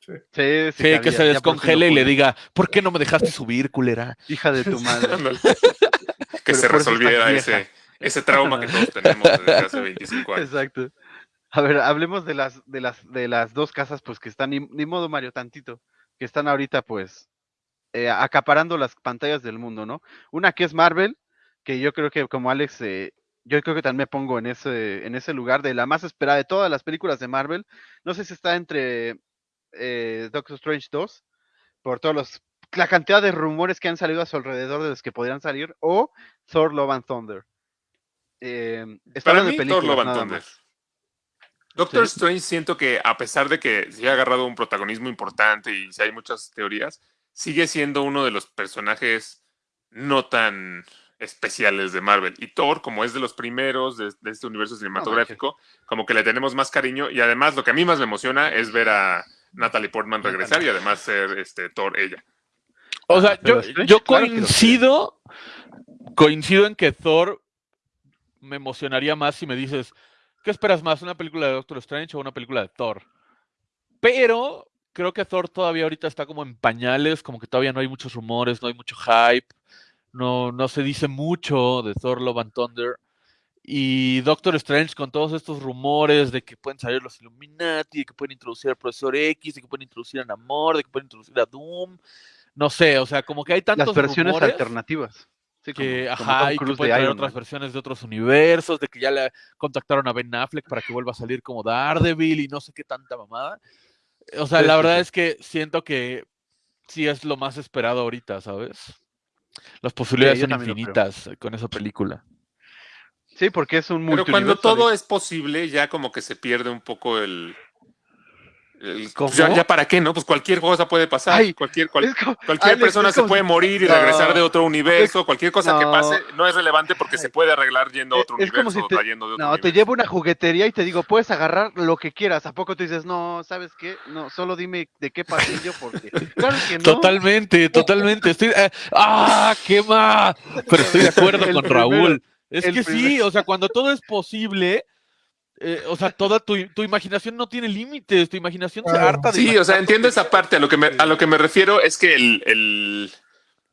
Sí. Sí, sí, Sí, que cabía, se ya descongele y le diga, ¿por qué no me dejaste subir, culera? Hija de tu madre. Que se resolviera ese, ese trauma que todos tenemos desde hace 25 años. Exacto. A ver, hablemos de las, de las, de las dos casas, pues que están, ni, ni modo Mario, tantito, que están ahorita, pues, eh, acaparando las pantallas del mundo, ¿no? Una que es Marvel, que yo creo que como Alex, eh, yo creo que también me pongo en ese, en ese lugar de la más esperada de todas las películas de Marvel. No sé si está entre eh, Doctor Strange 2, por todos los, la cantidad de rumores que han salido a su alrededor de los que podrían salir, o Thor Love and Thunder. Eh, Para mí, Thor Love and Thunder. más. Doctor Sí. Strange siento que a pesar de que se ha agarrado un protagonismo importante y si hay muchas teorías, sigue siendo uno de los personajes no tan especiales de Marvel. Y Thor, como es de los primeros de, de este universo cinematográfico, como que le tenemos más cariño. Y además lo que a mí más me emociona es ver a Natalie Portman regresar y además ser este Thor ella. O sea, Ah, yo, yo coincido, coincido en que Thor me emocionaría más si me dices, ¿qué esperas más, una película de Doctor Strange o una película de Thor? Pero creo que Thor todavía ahorita está como en pañales, como que todavía no hay muchos rumores, no hay mucho hype, no, no se dice mucho de Thor Love and Thunder. Y Doctor Strange con todos estos rumores de que pueden salir los Illuminati, de que pueden introducir al Profesor X, de que pueden introducir a Namor, de que pueden introducir a Doom. No sé, o sea, como que hay tantos Las versiones rumores alternativas. Sí, que, como- ajá, y que pueden traer Iron otras Man. versiones de otros universos, de que ya le contactaron a Ben Affleck para que vuelva a salir como Daredevil y no sé qué tanta mamada. O sea, Sí, la verdad sí. es que siento que sí es lo más esperado ahorita, ¿sabes? Las posibilidades son infinitas con esa película. Sí, porque es un Pero cuando todo es posible, ya como que se pierde un poco el... pues ya, ya para qué, ¿no? Pues cualquier cosa puede pasar. Ay, cualquier, cual- como- Cualquier Alex, persona es se como puede si- morir y No. regresar de otro universo, cualquier cosa que No. pase no es relevante porque se puede arreglar yendo a otro Es como universo si o te- trayendo de otro No, te universo. llevo a una juguetería y te digo, puedes agarrar lo que quieras. ¿A poco tú dices, no, ¿sabes qué? No, solo dime de qué pasillo porque... Claro que no. Totalmente, totalmente. Estoy, eh, ¡Ah, qué más! Pero estoy de acuerdo El con primero, Raúl. Es que sí, primero. o sea, cuando todo es posible, eh, o sea, toda tu, tu imaginación no tiene límites, tu imaginación se Claro. harta de Sí, o sea, entiendo esa parte. A lo que me, a lo que me refiero es que el, el-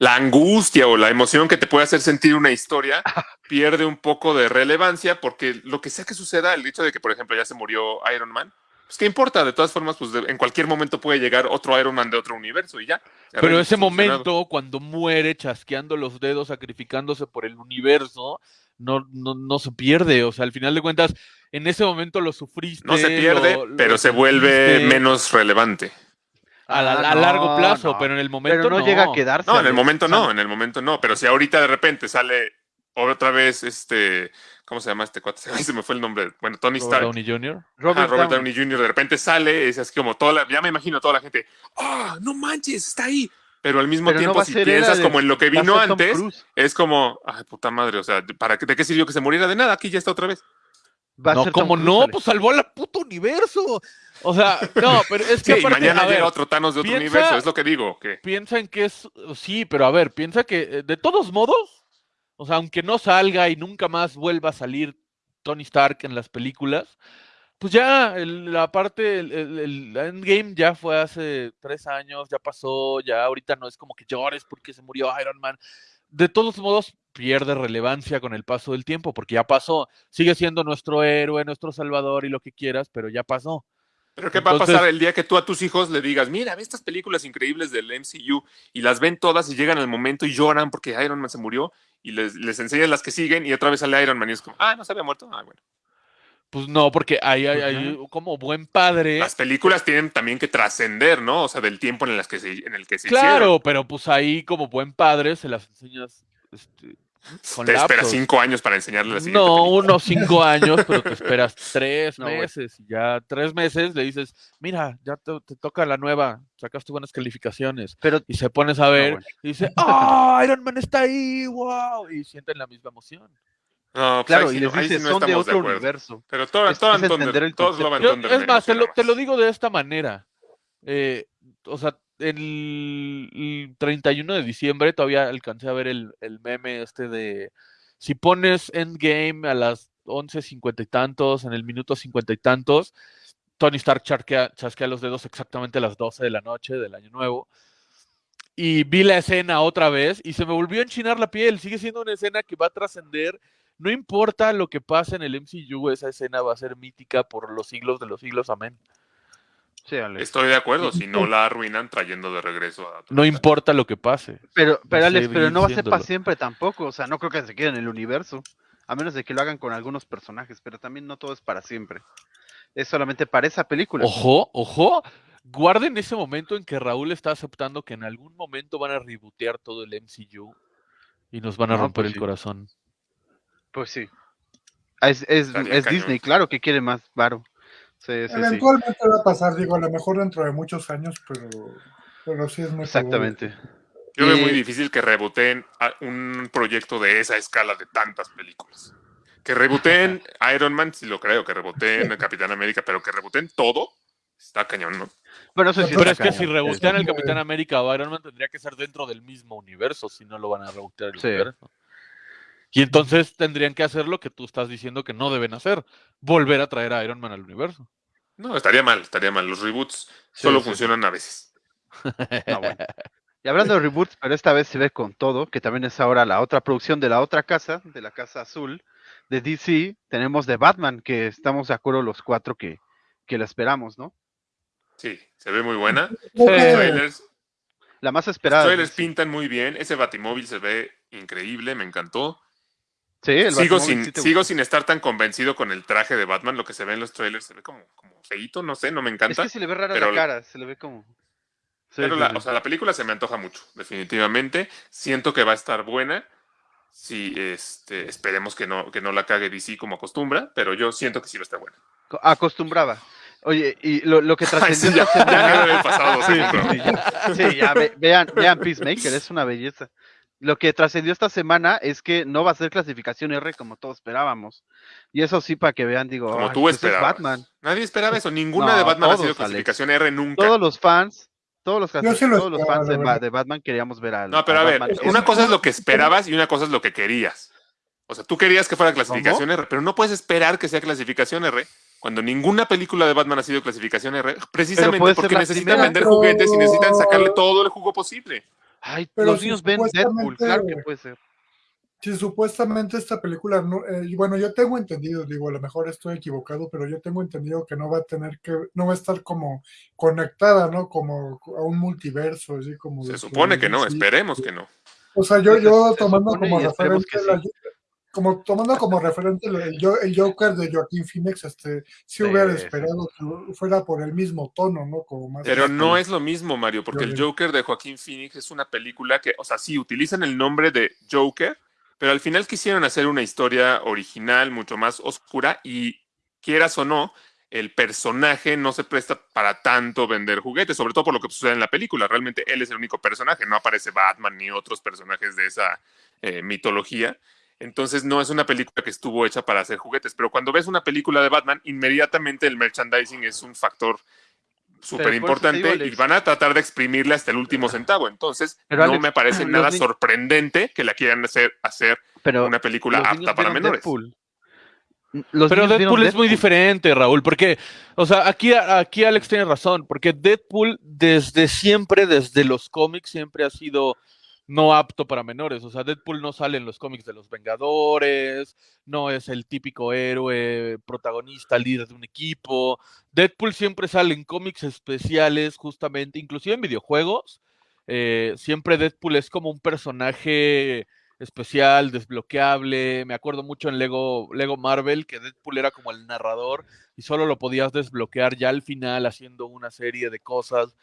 la angustia o la emoción que te puede hacer sentir una historia pierde un poco de relevancia porque lo que sea que suceda, el hecho de que, por ejemplo, ya se murió Iron Man, Pues qué importa, de todas formas, pues de- en cualquier momento puede llegar otro Iron Man de otro universo y ya. Ya Pero ese momento, cuando muere chasqueando los dedos, sacrificándose por el universo, no, no, no se pierde. O sea, al final de cuentas, en ese momento lo sufriste. No se pierde, lo- lo pero se vuelve menos relevante. a, la- Ah, a largo no, plazo, no. pero en el momento Pero no, llega a quedarse. No, en el momento no, en el momento no. Pero si ahorita de repente sale otra vez este. ¿Cómo se llama este cuate? Se me fue el nombre. Bueno, Tony Robert Stark. Downey Jr. Robert, Ajá, Robert Downey. Downey Jr. de repente sale, es así como toda la, ya me imagino toda la gente, ¡ah, no manches, está ahí! Pero al mismo Pero tiempo, si piensas como en lo que vino antes, es como, ay, puta madre, o sea, ¿para qué, ¿de qué sirvió que se muriera de nada? Aquí ya está otra vez. Va a No, como no, pues salvó al puto universo. O sea, no, pero es Sí, que y mañana ver, llega otro Thanos de otro piensa- universo, es lo que digo, que piensa en que es, sí, pero a ver, piensa que eh, de todos modos, o sea, aunque no salga y nunca más vuelva a salir Tony Stark en las películas, pues ya el- la parte, el, el- Endgame ya fue hace tres años, ya pasó, ya ahorita no es como que llores porque se murió Iron Man. De todos modos, pierde relevancia con el paso del tiempo, porque ya pasó. Sigue siendo nuestro héroe, nuestro salvador y lo que quieras, pero ya pasó. Pero ¿qué va a Entonces- pasar el día que tú a tus hijos le digas, mira, ve estas películas increíbles del MCU y las ven todas y llegan al momento y lloran porque Iron Man se murió y les, les enseñas las que siguen y otra vez sale Iron Man y es como, ah, no se había muerto. Ah, bueno. Pues no, porque hay, hay- hay como buen padre. Las películas tienen también que trascender, ¿no? O sea, del tiempo en, las que se, en el que se Claro, hicieron. pero pues ahí como buen padre se las enseñas este, con Te esperas cinco años para enseñarle la siguiente No, película. unos cinco años, pero te esperas tres No, meses y ya tres meses le dices, mira, ya te, te toca la nueva, sacaste buenas calificaciones. Pero Y se pones a ver y dice, ¡ah, Iron Man está ahí! ¡Wow! Y sienten la misma emoción. No, pues claro, ahí y les no- dices, no son de otro universo. Pero todo, Es- todo es Thunder- entender el todos Love and Yo- Thunder es más, te lo, te lo digo de esta manera. Eh, o sea, el, el 31 de diciembre todavía alcancé a ver el, el meme este de si pones Endgame a las 11.50 y tantos, en el minuto 50 y tantos, Tony Stark chasquea los dedos exactamente a las 12 de la noche del año nuevo. Y vi la escena otra vez y se me volvió a enchinar la piel. Sigue siendo una escena que va a trascender. No importa lo que pase en el MCU, esa escena va a ser mítica por los siglos de los siglos. Amén. Sí, Alex. Estoy de acuerdo, si no la arruinan trayendo de regreso a No importa lo que pase. Pero, pero Alex, pero no va a ser para siempre tampoco. O sea, no creo que se quede en el universo. A menos de que lo hagan con algunos personajes, pero también no todo es para siempre. Es solamente para esa película. Ojo, ojo. Guarden ese momento en que Raúl está aceptando que en algún momento van a rebotear todo el MCU y nos van a No, romper pues el sí. corazón. Pues sí. Es, es, es. Disney, claro que quiere más varo. Sí, sí, sí. Eventualmente va a pasar, digo, a lo mejor dentro de muchos años, pero, pero sí es muy Exactamente. Yo veo muy difícil que reboteen un proyecto de esa escala de tantas películas. Que reboteen Iron Man, sí lo creo, que reboteen Capitán América, pero que reboteen todo, está cañón, ¿no? Bueno, eso sí Pero es que si rebotean muy- Capitán América o Iron Man tendría que ser dentro del mismo universo, si no lo van a rebotear el Sí. universo. Y entonces tendrían que hacer lo que tú estás diciendo que no deben hacer, volver a traer a Iron Man al universo. No, estaría mal, estaría mal. Los reboots Sí, solo sí, funcionan a veces. No, bueno. Y hablando de reboots, pero esta vez se ve con todo, que también es ahora la otra producción de la otra casa, de la casa azul, de DC, tenemos de Batman, que estamos de acuerdo los cuatro que, que la esperamos, ¿no? Sí, se ve muy buena. buena. Los Sí. trailers, La más los esperada. de trailers pintan muy bien. Ese Batimóvil se ve increíble, me encantó. Sí, el Sigo sin, sí te sigo gustó. sin estar tan convencido con el traje de Batman. Lo que se ve en los trailers se ve como, como feíto, no sé, no me Es encanta. que se le ve rara pero la cara, se le ve como... Sí, Pero la, o sea, la película se me antoja mucho, definitivamente. Siento que va a estar buena. Sí, este, esperemos que no, que no la cague DC como acostumbra, pero yo siento que sí va a estar buena. Co- Acostumbraba. Oye, y lo, lo que Ay, sí, trascendió ya, ya había pasado Sí, ya, sí, ya, ve- vean, vean Peacemaker, es una belleza. Lo que trascendió esta semana es que no va a ser clasificación R como todos esperábamos. Y eso sí, para que vean, digo, Como "Ay, tú pues es esperabas. Batman. Nadie esperaba eso. Ninguna No, de Batman ha sido Alex. clasificación R nunca. Todos los fans, todos los, lo todos los fans de, Batman queríamos ver al. No, pero a ver, Batman. una cosa es lo que esperabas y una cosa es lo que querías. O sea, tú querías que fuera clasificación R, pero no puedes esperar que sea clasificación R cuando ninguna película de Batman ha sido clasificación R, precisamente porque necesitan primera. vender juguetes y necesitan sacarle todo el jugo posible. Ay, Pero los si niños ven Deadpool, supuestamente- claro que puede ser. Sí, supuestamente esta película, no, eh, bueno, yo tengo entendido, digo, a lo mejor estoy equivocado, pero yo tengo entendido que no va a tener que, no va a estar como conectada, ¿no? Como a un multiverso, así como. Se supone que no, sí. esperemos que no. O sea, yo, Se- yo se tomando supone como que la- como tomando como referente el, el Joker de Joaquín Phoenix, este, sí hubiera sí. esperado que fuera por el mismo tono, ¿no? Como más. Pero no es lo mismo, Mario, porque el. Joker de Joaquín Phoenix es una película que, o sea, sí, utilizan el nombre de Joker, pero al final quisieron hacer una historia original, mucho más oscura, y quieras o no, el personaje no se presta para tanto vender juguetes, sobre todo por lo que sucede en la película. Realmente él es el único personaje, no aparece Batman ni otros personajes de esa eh, mitología. Entonces no es una película que estuvo hecha para hacer juguetes, pero cuando ves una película de Batman, inmediatamente el merchandising es un factor súper importante y van a tratar de exprimirle hasta el último centavo. Entonces, Pero, no Alex, me parece nada sorprendente que la quieran hacer, hacer Pero una película apta para menores. Deadpool. Los Pero vieron Deadpool es muy Deadpool. diferente, Raúl, porque, o sea, aquí, aquí Alex tiene razón, porque Deadpool desde siempre, desde los cómics, siempre ha sido no apto para menores. O sea, Deadpool no sale en los cómics de los Vengadores, no es el típico héroe, protagonista, líder de un equipo. Deadpool siempre sale en cómics especiales, justamente, inclusive en videojuegos. eh, siempre Deadpool es como un personaje especial, desbloqueable. Me acuerdo mucho en Lego, Lego Marvel que Deadpool era como el narrador y solo lo podías desbloquear ya al final haciendo una serie de cosas.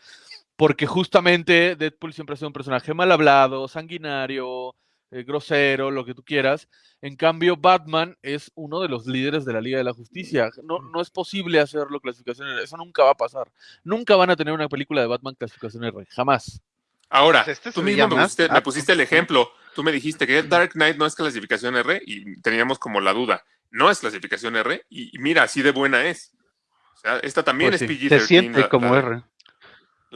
Porque justamente Deadpool siempre ha sido un personaje mal hablado, sanguinario, eh, grosero, lo que tú quieras. En cambio, Batman es uno de los líderes de la Liga de la Justicia. No, no es posible hacerlo clasificación R. Eso nunca va a pasar. Nunca van a tener una película de Batman clasificación R. Jamás. Ahora, Pues este tú mismo me, pusiste, me apto. pusiste el ejemplo. Tú me dijiste que Dark Knight no es clasificación R y teníamos como la duda. No es clasificación R y, y mira, así de buena es. O sea, esta también Pues es sí, PG-13. Se siente la- como la, R.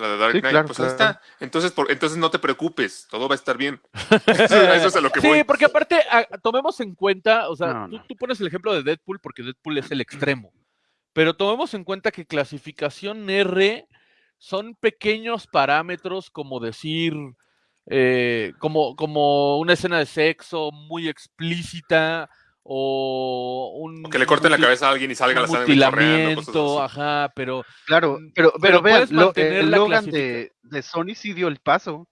La de Dark Sí, Knight. claro, pues ahí claro. está. Entonces, por, entonces no te preocupes, todo va a estar bien. Eso, eso es a lo que Sí, voy. porque aparte, a- tomemos en cuenta, o sea, No, tú, no. tú pones el ejemplo de Deadpool porque Deadpool es el extremo, pero tomemos en cuenta que clasificación R son pequeños parámetros como decir, eh, como, como una escena de sexo muy explícita o un... O que le corten la cabeza a alguien y salga un la sangre así. ajá, pero Claro, Mm, pero, pero pero, vean, puedes lo- mantener el la Logan de, de Sony sí dio el paso.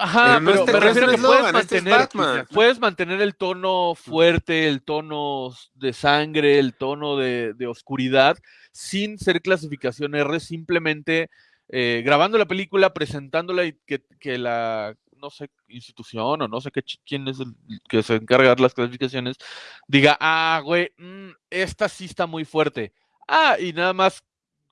Ajá, Pero no pero, este- me refiero a que es puedes Logan, este es mantener, puedes mantener el tono fuerte, el tono de sangre, el tono de, de oscuridad, sin ser clasificación R, simplemente eh, grabando la película, presentándola y que, que la, no sé, institución o no sé qué, quién es el que se encarga de las clasificaciones, diga, ah, güey, mm, esta sí está muy fuerte. Ah, y nada más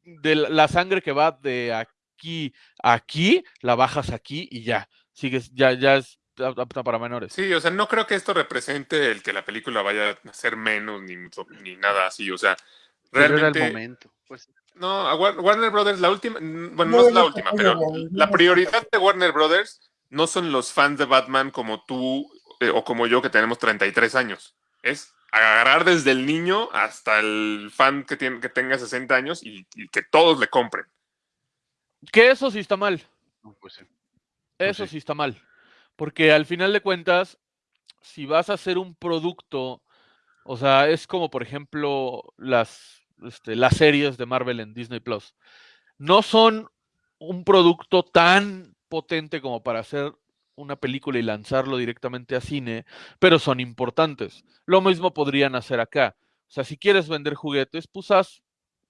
de la, sangre que va de aquí a aquí, la bajas aquí y ya sigues, ya, ya es apta para menores. Sí, o sea, no creo que esto represente el que la película vaya a ser menos ni, mucho- ni nada así. O sea, Pero era realmente. el momento. Pues, No, a Warner Brothers, la última, bueno, No, no es la última, pero la prioridad de Warner Brothers no son los fans de Batman como tú eh, o como yo que tenemos 33 años. Es agarrar desde el niño hasta el fan que, tiene, que tenga 60 años y, y que todos le compren. Que eso sí está mal, pues sí. eso sí. sí está mal. Porque al final de cuentas, si vas a hacer un producto, o sea, es como por ejemplo las, este, las series de Marvel en Disney Plus. No son un producto tan potente como para hacer una película y lanzarlo directamente a cine, pero son importantes. Lo mismo podrían hacer acá. O sea, si quieres vender juguetes, pues haz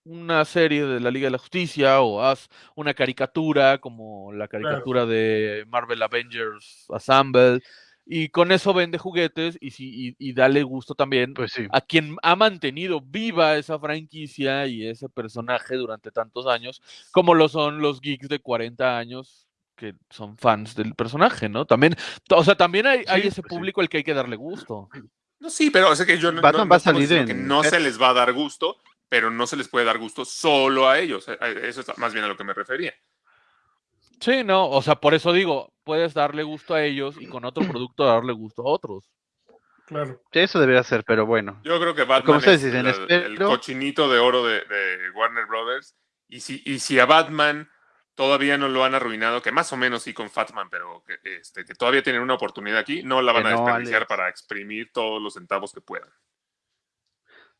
una serie de la Liga de la Justicia o haz una caricatura como la caricatura de Marvel Avengers Assemble y con eso vende juguetes y, si, y, y dale gusto también Pues sí. a quien ha mantenido viva esa franquicia y ese personaje durante tantos años, como lo son los geeks de 40 años que son fans del personaje, ¿no? También, o sea, también hay, ese pues sí. público al que hay que darle gusto. No, sí, pero o sea que yo no, Batman no- va a salir diciendo que en no se les va a dar gusto, pero no se les puede dar gusto solo a ellos. Eh, eh, Eso es más bien a lo que me refería. Sí, no, o sea, por eso digo, puedes darle gusto a ellos y con otro producto darle gusto a otros. Claro. Eso debería ser, pero bueno. Yo creo que Batman es dicen, la- espero- el cochinito de oro de, de Warner Brothers. Y si, y si a Batman todavía no lo han arruinado, que más o menos sí con Fatman, pero que, este, que todavía tienen una oportunidad aquí, no la van Que a no, desperdiciar Alex. para exprimir todos los centavos que puedan.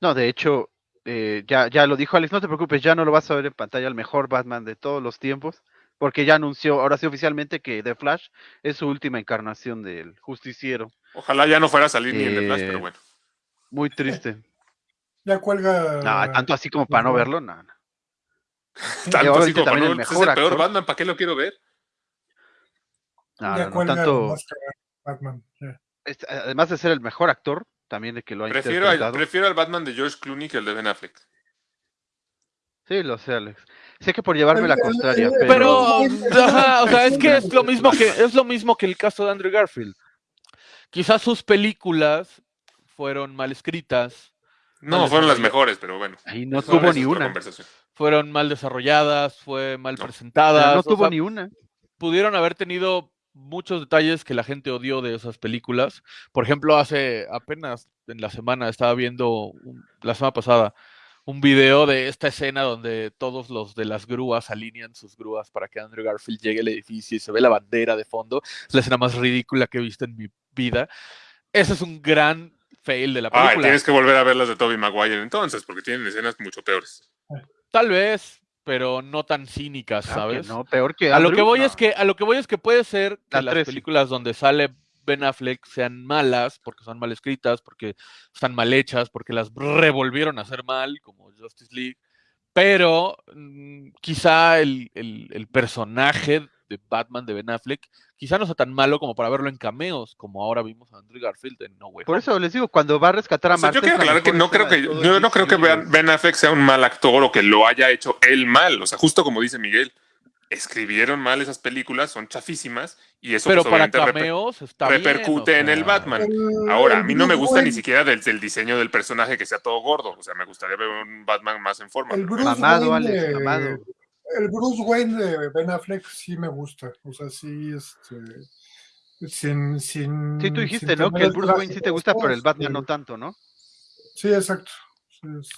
No, de hecho, eh, ya, ya lo dijo Alex, no te preocupes, ya no lo vas a ver en pantalla el mejor Batman de todos los tiempos, porque ya anunció, ahora sí oficialmente, que The Flash es su última encarnación del justiciero. Ojalá ya no fuera a salir ni en The Flash, Eh, pero bueno. Muy triste. Ya cuelga. No, tanto así como para no verlo, no. no. Tanto así como para también no- el es el peor. Batman, ¿para qué lo quiero ver? No, no, tanto, Batman. este, además de ser el mejor actor, también de que lo ha Prefiero, al- prefiero al Batman de George Clooney que el de Ben Affleck. Sí, lo sé, Alex. Sé que por llevarme la contraria, pero... Pero, ajá, o sea, es que es lo mismo que es lo mismo que el caso de Andrew Garfield. Quizás sus películas fueron mal escritas, No, fueron las mejores, pero bueno. Ahí no tuvo ni una. conversación. Fueron mal desarrolladas, fue mal No. Presentadas. no o tuvo sea, ni una. pudieron haber tenido muchos detalles que la gente odió de esas películas. Por ejemplo, hace apenas en la semana estaba viendo, un- la semana pasada, un video de esta escena donde todos los de las grúas alinean sus grúas para que Andrew Garfield llegue al edificio y se ve la bandera de fondo. Es la escena más ridícula que he visto en mi vida. Ese es un gran fail de la Ay, película. tienes que volver a ver las de Tobey Maguire entonces, porque tienen escenas mucho peores. Tal vez, pero no tan cínicas, Claro que ¿sabes? no, peor que A lo que voy no. es que a lo que voy es que puede ser que La las películas donde sale Ben Affleck sean malas porque son mal escritas, porque están mal hechas, porque las revolvieron a hacer mal, como Justice League. Pero mm, quizá el, el- el personaje de Batman de Ben Affleck quizá no sea tan malo como para verlo en cameos, como ahora vimos a Andrew Garfield en No Way Por eso les digo, cuando va a rescatar a O sea, Marta... yo quiero aclarar que no creo que yo no creo que Ben, Affleck sea un mal actor o que lo haya hecho él mal. O sea, justo como dice Miguel, escribieron mal esas películas, son chafísimas y eso Pero pues, para reper- bien, repercute en el Batman. El- Ahora, a mí no me gusta ni siquiera del, del diseño del personaje que sea todo gordo. O sea, me gustaría ver un Batman más en forma. El Bruce Wayne Alex, mamado. El Bruce Wayne de Ben Affleck sí me gusta. O sea, sí, este. Sin, sin, Sí, tú dijiste, sin ¿no? Que el Bruce Wayne sí te gusta, pero el Batman no tanto, ¿no? Sí, exacto. Es,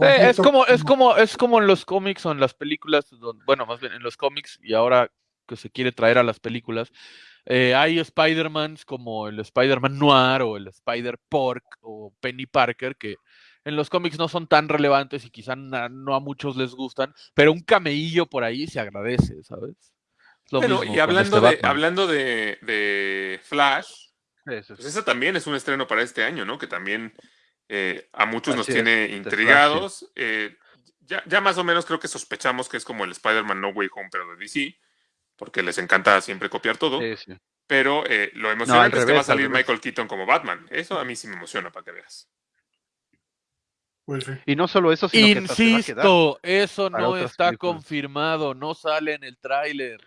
Eh, es como, es como, es como en los cómics o en las películas, don- bueno, más bien en los cómics y ahora que se quiere traer a las películas, eh, hay Spider-Mans como el Spider-Man Noir o el Spider-Pork o Penny Parker que en los cómics no son tan relevantes y quizá na- no a muchos les gustan, pero un cameillo por ahí se agradece, ¿sabes? Es lo Bueno, mismo y hablando, este de, hablando de, de Flash, Eso pues esa también es un estreno para este año, ¿no? Que también eh, a muchos nos es, tiene intrigados. Eh, ya, ya más o menos creo que sospechamos que es como el Spider-Man No Way Home, pero de DC, porque les encanta siempre copiar todo. Sí, sí. Pero eh, lo emocionante es que va a salir. Michael Keaton como Batman. Eso a mí sí me emociona para que veas. Pues sí. Y no solo eso, sino que. Insisto, eso no está películas. confirmado, no sale en el tráiler.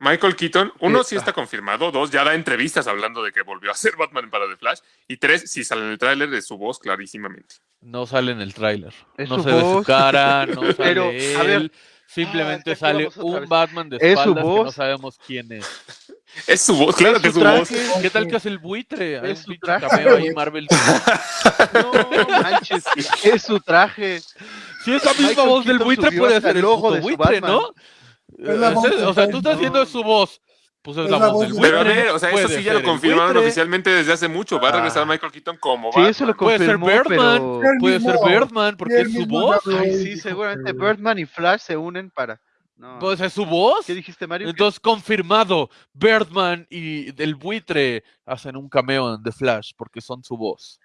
Michael Keaton, uno, Sí, sí está confirmado, dos, ya da entrevistas hablando de que volvió a ser Batman para The Flash, y tres, si sale en el tráiler de su voz clarísimamente. No sale en el tráiler. No se ve su voz. cara, no sale Pero, él. a ver. Simplemente Ah, sale un vez. Batman de Es su espaldas que no voz. sabemos quién es. Es su voz, claro Es que es su voz. ¿Qué tal que hace el buitre? Hay Es un su traje, ahí. Marvel. No manches, es su traje. Si esa misma Michael voz del Keaton buitre puede hasta ser el puto de buitre, Batman. ¿no? Es la Eh, voz ese- de o sea, tú estás haciendo su voz. Pues es, Es la, la voz voz del de- buitre. Pero a ver, o sea, eso sí ya lo el confirmaron buitre. oficialmente desde hace mucho. Va a regresar Ah. Michael Keaton como Sí, Batman. eso lo Puede ser Birdman. pero... Puede ser Birdman, porque es su voz. Ay, sí, seguramente Birdman y Flash se unen para... No. Pues es su voz. ¿Qué dijiste, Mario? Entonces, confirmado, Birdman y el buitre hacen un cameo en The Flash porque son su voz.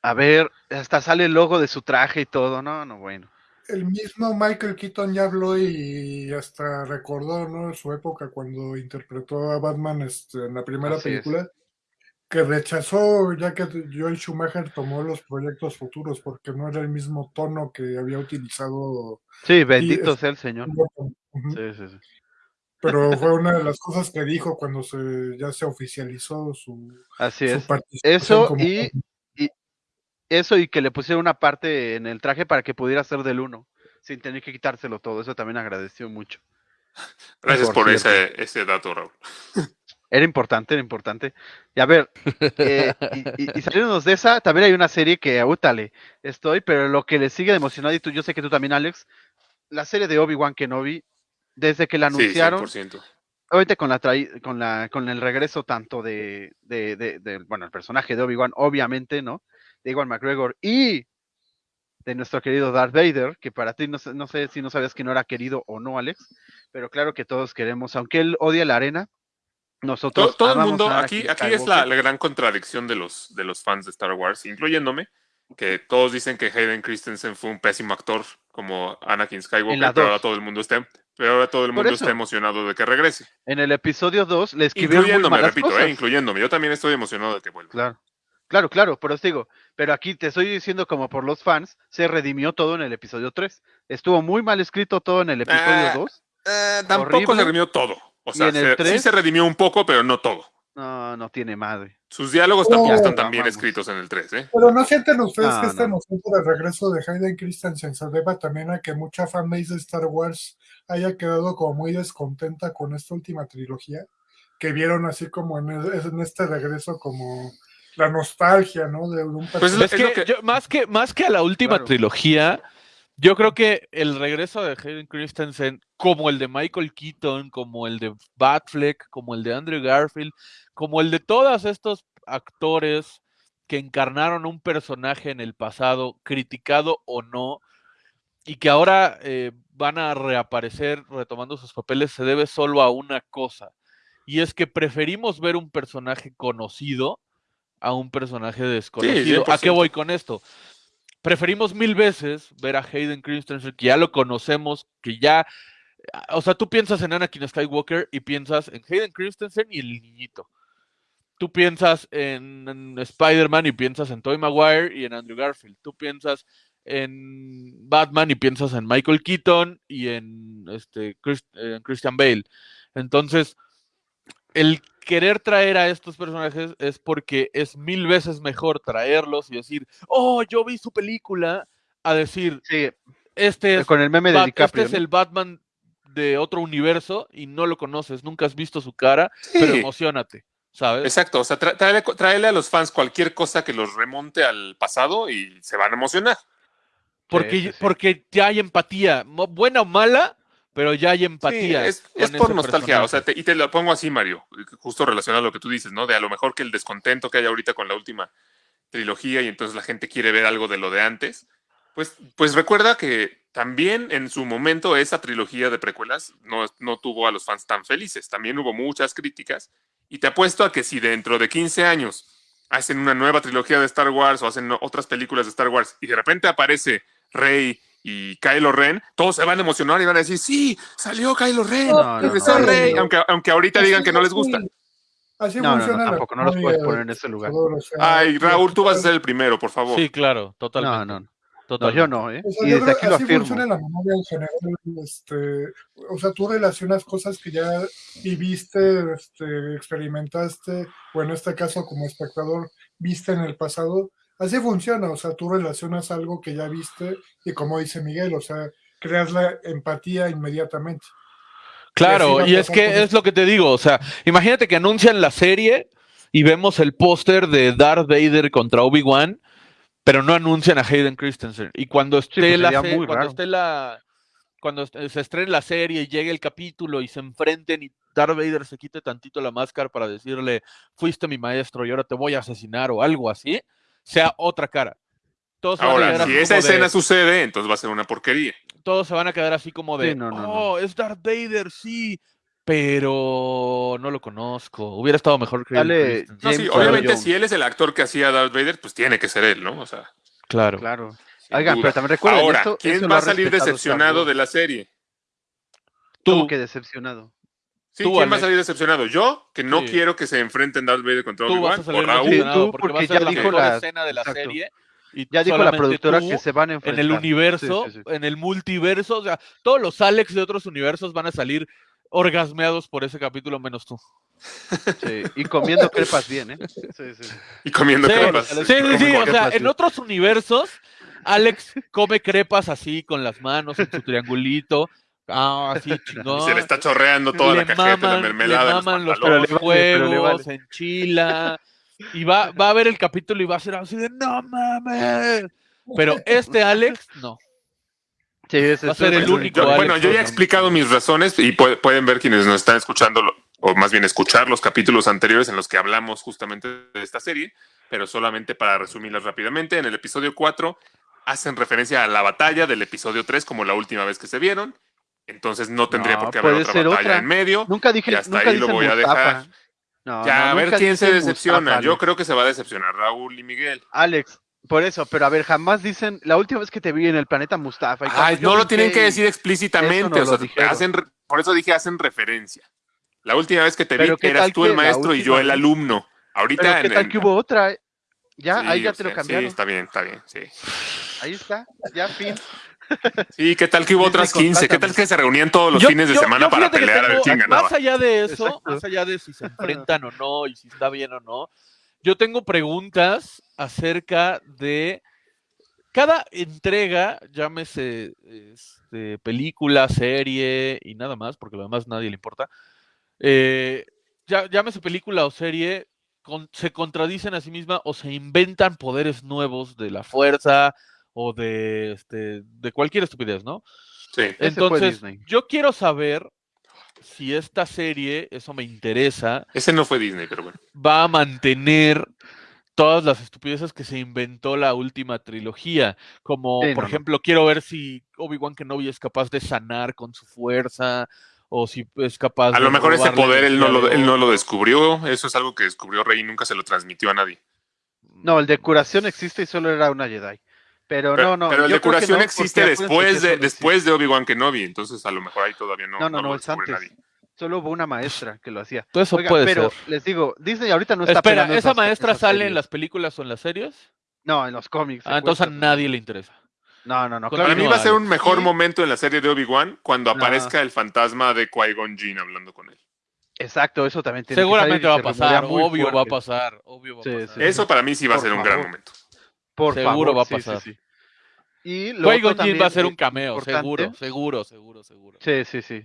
A ver, hasta sale el logo de su traje y todo. No, no, bueno. El mismo Michael Keaton ya habló y hasta recordó ¿no? su época cuando interpretó a Batman este, en la primera Así es. Que rechazó ya que Joel Schumacher tomó los proyectos futuros porque no era el mismo tono que había utilizado. Sí, bendito es- sea el Señor. Sí, sí, sí. Pero fue una de las cosas que dijo cuando se, ya se oficializó su, Así su es. participación. Eso como y, y eso y que le pusieron una parte en el traje para que pudiera ser del uno, sin tener que quitárselo todo. Eso también agradeció mucho. Gracias por por ese, ese dato, Raúl. Era importante, era importante. Y a ver, eh, y, y- y saliéndonos de esa, también hay una serie que, útale, estoy, pero lo que le sigue de emocionado, y tú, yo sé que tú también, Alex, la serie de Obi-Wan Kenobi, desde que la Sí, anunciaron, 100%. obviamente con la con la con el regreso tanto de, de, de- de, bueno el personaje de Obi-Wan obviamente no de Iwan McGregor y de nuestro querido Darth Vader que para ti no sé, no sé si no sabías que no era querido o no Alex pero claro que todos queremos aunque él odia la arena nosotros todo el amamos mundo, aquí, aquí es la, gran contradicción de los, de los fans de Star Wars, incluyéndome, que todos dicen que Hayden Christensen fue un pésimo actor como Anakin Skywalker, pero ahora todo el mundo está, pero ahora todo el mundo está emocionado de que regrese. en el episodio 2 le escribieron muy Incluyéndome, malas repito, cosas. eh, incluyéndome. Yo también estoy emocionado de que vuelva. Claro, claro, claro, pero os digo, pero aquí te estoy diciendo como por los fans, se redimió todo en el episodio 3. Estuvo muy mal escrito todo en el episodio Ah, 2. Eh, tampoco Horrible. se redimió todo. O sea, en el se- sí se redimió un poco, pero no todo. No, no tiene madre. Sus diálogos Oh, tampoco están tan bien escritos en el 3, ¿eh? Pero no sienten ustedes No, que esta no. emoción por el regreso de Hayden Christensen se deba también a que mucha fanbase de Star Wars haya quedado como muy descontenta con esta última trilogía? Que vieron así como en, el- en este regreso como la nostalgia, ¿no? De un Pues Es, es lo que, que- yo- más que más que a la última Claro. trilogía, yo creo que el regreso de Hayden Christensen, como el de Michael Keaton, como el de Batfleck, como el de Andrew Garfield, como el de todos estos actores que encarnaron un personaje en el pasado, criticado o no, y que ahora eh, van a reaparecer retomando sus papeles, se debe solo a una cosa. Y es que preferimos ver un personaje conocido a un personaje desconocido. ¿A qué 100%. voy con esto? Preferimos mil veces ver a Hayden Christensen, que ya lo conocemos, que ya. O sea, tú piensas en Anakin Skywalker y piensas en Hayden Christensen y el niñito. Tú piensas en, en Spider-Man y piensas en Tobey Maguire y en Andrew Garfield. Tú piensas en Batman y piensas en Michael Keaton y en este Christian Bale. Entonces, el querer traer a estos personajes es porque es mil veces mejor traerlos y decir, oh, yo vi su película, a decir, Sí, este es, con el meme de Bat- DiCaprio. este es el Batman de otro universo y no lo conoces, nunca has visto su cara, pero Sí. emocionate, ¿sabes? Exacto, o sea, tráele, tráele a los fans cualquier cosa que los remonte al pasado y se van a emocionar. Porque, Sí, sí, sí. porque ya hay empatía, buena o mala, pero ya hay Sí, empatía. es, por nostalgia, o sea, te- y te lo pongo así, Mario, justo relacionado a lo que tú dices, ¿no? De a lo mejor que el descontento que hay ahorita con la última trilogía y entonces la gente quiere ver algo de lo de antes, pues, pues recuerda que también en su momento esa trilogía de precuelas no, no tuvo a los fans tan felices, también hubo muchas críticas y te apuesto a que si dentro de 15 años hacen una nueva trilogía de Star Wars o hacen otras películas de Star Wars y de repente aparece Rey y Kylo Ren, todos se van a emocionar y van a decir, sí, salió Kylo Ren, No, regresó no. Rey, aunque, aunque ahorita digan que no les gusta. Así No, no, no, funciona la tampoco, no los puedes de poner en ese lugar. Salvador, o sea, Ay, Raúl, tú vas a ser el primero, por favor. Sí, claro, totalmente. no, no. No, totalmente. yo no, ¿eh? O sea, Y desde aquí lo así afirmo. funciona la memoria en general. Este, o sea, tú relacionas cosas que ya viviste, este, experimentaste, o en este caso como espectador viste en el pasado. Así funciona, o sea, tú relacionas algo que ya viste y como dice Miguel, o sea, creas la empatía inmediatamente. Claro, Y es que es lo que te digo, o sea, imagínate que anuncian la serie y vemos el póster de Darth Vader contra Obi-Wan, pero no anuncian a Hayden Christensen. Y cuando esté pues la muy cuando raro. esté la cuando se estrene la serie y llegue el capítulo y se enfrenten y Darth Vader se quite tantito la máscara para decirle, fuiste mi maestro y ahora te voy a asesinar o algo así, sea otra cara. Todos se van a Ahora, si esa de- escena sucede, entonces va a ser una porquería. todos se van a quedar así como de, Sí, no, no, no. oh, es Darth Vader, sí, pero no lo conozco. Hubiera estado mejor que Dale. No, sí, obviamente, si él es el actor que hacía Darth Vader, pues tiene que ser él, ¿no? O sea, Claro. Claro. Oigan, pero también recuerden, Ahora, esto- ¿quién va a salir decepcionado de la serie? ¿Cómo Tú. que decepcionado? Sí, Tú, ¿quién va a Alex. salir decepcionado? Yo, que no Sí. quiero que se enfrenten Darth Vader contra Tú vas Obi-Wan, a o salir Raúl. decepcionado tú, porque, porque va a ser ya la dijo la- escena de la exacto. serie. Y Ya dijo la productora que se van a en enfrentar. el universo, Sí, sí, sí. en el multiverso, o sea, todos los Alex de otros universos van a salir orgasmeados por ese capítulo menos tú. Sí, Y comiendo crepas bien, ¿eh? Sí, sí. Y comiendo Sí, crepas. sí, sí, sí, o sea, en sí. otros universos, Alex come crepas así con las manos en su triangulito. Ah, así Y chingón. se le está chorreando toda le la cajeta de la maman, mermelada. le los maman los pantalones. Pero le vale, pero le juegos, vale. en Chila. Y va, va a ver el capítulo y va a ser así de no mames. Pero este Alex, no. Sí, ese Va a ser el único, Yo- Alex, bueno, yo ya he explicado mis razones y pu- pueden ver quienes nos están escuchando, lo- o más bien escuchar los capítulos anteriores en los que hablamos justamente de esta serie, pero solamente para resumirlas rápidamente. En el episodio 4 hacen referencia a la batalla del episodio 3 como la última vez que se vieron. Entonces no tendría No, por qué haber otra batalla otra. en medio. Nunca dije, Y hasta nunca ahí lo voy a dejar. No, ya, no, a ver quién se decepciona. Mustafa, Yo creo que se va a decepcionar Raúl y Miguel. Alex, por eso, pero a ver, jamás dicen, la última vez que te vi en el planeta Mustafa. y Ay, no lo tienen que decir explícitamente. O sea, hacen, por eso dije hacen referencia. La última vez que te vi Pero ¿qué eras tú el maestro y yo el alumno. Ahorita Pero qué en- tal en- que hubo otra. Ya, Sí, ahí ya te lo cambiaron. Sí, está bien, está bien, sí. Ahí está, ya fin. Sí, ¿qué tal que hubo otras 15? ¿Qué tal que se reunían todos los Yo- fines de yo- semana yo para pelear a ver tengo- quién ganaba? Más allá de eso, Exacto. más allá de si se enfrentan o no y si está bien o no, yo tengo preguntas acerca de cada entrega, llámese este, película, serie y nada más, porque lo demás nadie le importa. eh, llámese película o serie, con- se contradicen a sí misma o se inventan poderes nuevos de la fuerza o de, este, de cualquier estupidez, ¿no? Sí. Ese fue Entonces, Disney. yo quiero saber si esta serie, eso me interesa, Ese no fue Disney, pero bueno. va a mantener todas las estupideces que se inventó la última trilogía. Como, Sí, por no, no. ejemplo, quiero ver si Obi-Wan Kenobi es capaz de sanar con su fuerza o si es capaz A de lo mejor ese poder él no, lo, él no lo descubrió. Eso es algo que descubrió Rey y nunca se lo transmitió a nadie. No, el de curación existe y solo era una Jedi. Pero, Pero, no, no. pero el yo de creo que curación no, existe después de, después de Obi-Wan Kenobi. Entonces a lo mejor ahí todavía no, No, no, no no, es antes. nadie. Solo hubo una maestra que lo hacía. Todo eso Oiga, puede pero ser. les digo, Disney ahorita no está Espera, ¿esa esas- maestra esas sale en las películas o en las series? No, en los cómics. Ah, entonces a nadie le interesa. No, no, no. Claro Para mí no. va a ser un mejor momento en la serie de Obi-Wan cuando No. aparezca el fantasma de Qui-Gon Jinn hablando con él. Exacto, eso también tiene que Seguramente va a pasar, obvio va a pasar, obvio va a pasar. sí. Eso para mí sí va a ser un gran momento. Por Seguro favor, va a sí, sí, pasar. sí. Y lo Qui-Gon otro Jinn va a ser un cameo, seguro, seguro, seguro, seguro. Sí, sí, sí.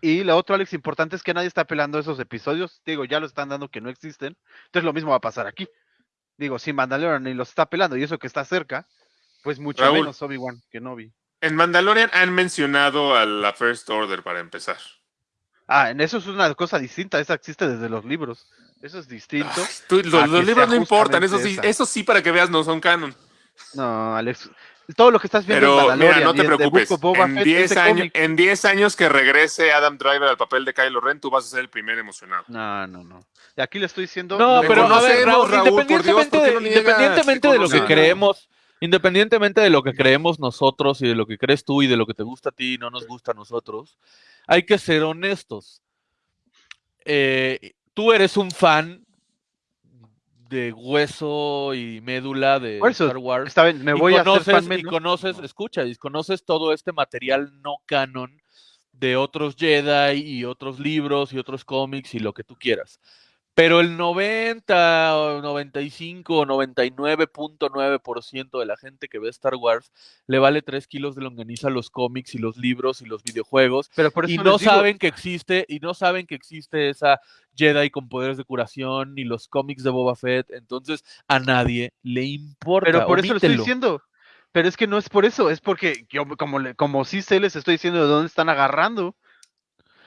Y lo otro, Alex, importante es que nadie está pelando esos episodios. Digo, ya lo están dando que no existen. Entonces lo mismo va a pasar aquí. Digo, si Mandalorian ni los está pelando y eso que está cerca, pues mucho Raúl. menos Obi-Wan que Novi. En Mandalorian han mencionado a la First Order para empezar. Ah, en eso es una cosa distinta. Esa existe desde los libros. Eso es distinto. Ay, tú- los, libros no importan, eso sí, esa. eso sí para que veas no son canon. No, Alex. Todo lo que estás viendo Pero en mira, no te preocupes. En Fett, 10 ese años, en 10 años que regrese Adam Driver al papel de Kylo Ren, tú vas a ser el primer emocionado. No, no, no. Y aquí le estoy diciendo. No, Te pero a ver, Raúl, Dios, independientemente, ¿por qué de, no independientemente Te de lo que creemos, independientemente de lo que creemos nosotros y de lo que crees tú y de lo que te gusta a ti y no nos gusta a nosotros, hay que ser honestos. Eh, tú eres un fan de hueso y médula de Star Wars. Está bien, me y voy a hacer conoces, fan y conoces, No. escucha, y conoces todo este material no canon de otros Jedi y otros libros y otros cómics y lo que tú quieras. Pero el 90 o 95 o 99.9% de la gente que ve Star Wars le vale 3 kilos de longaniza los cómics y los libros y los videojuegos Pero por eso y no digo, saben que existe y no saben que existe esa Jedi con poderes de curación ni los cómics de Boba Fett, entonces a nadie le importa. Pero por eso lo estoy diciendo. Pero es que no es por eso, es porque yo como como sí sé les estoy diciendo de dónde están agarrando.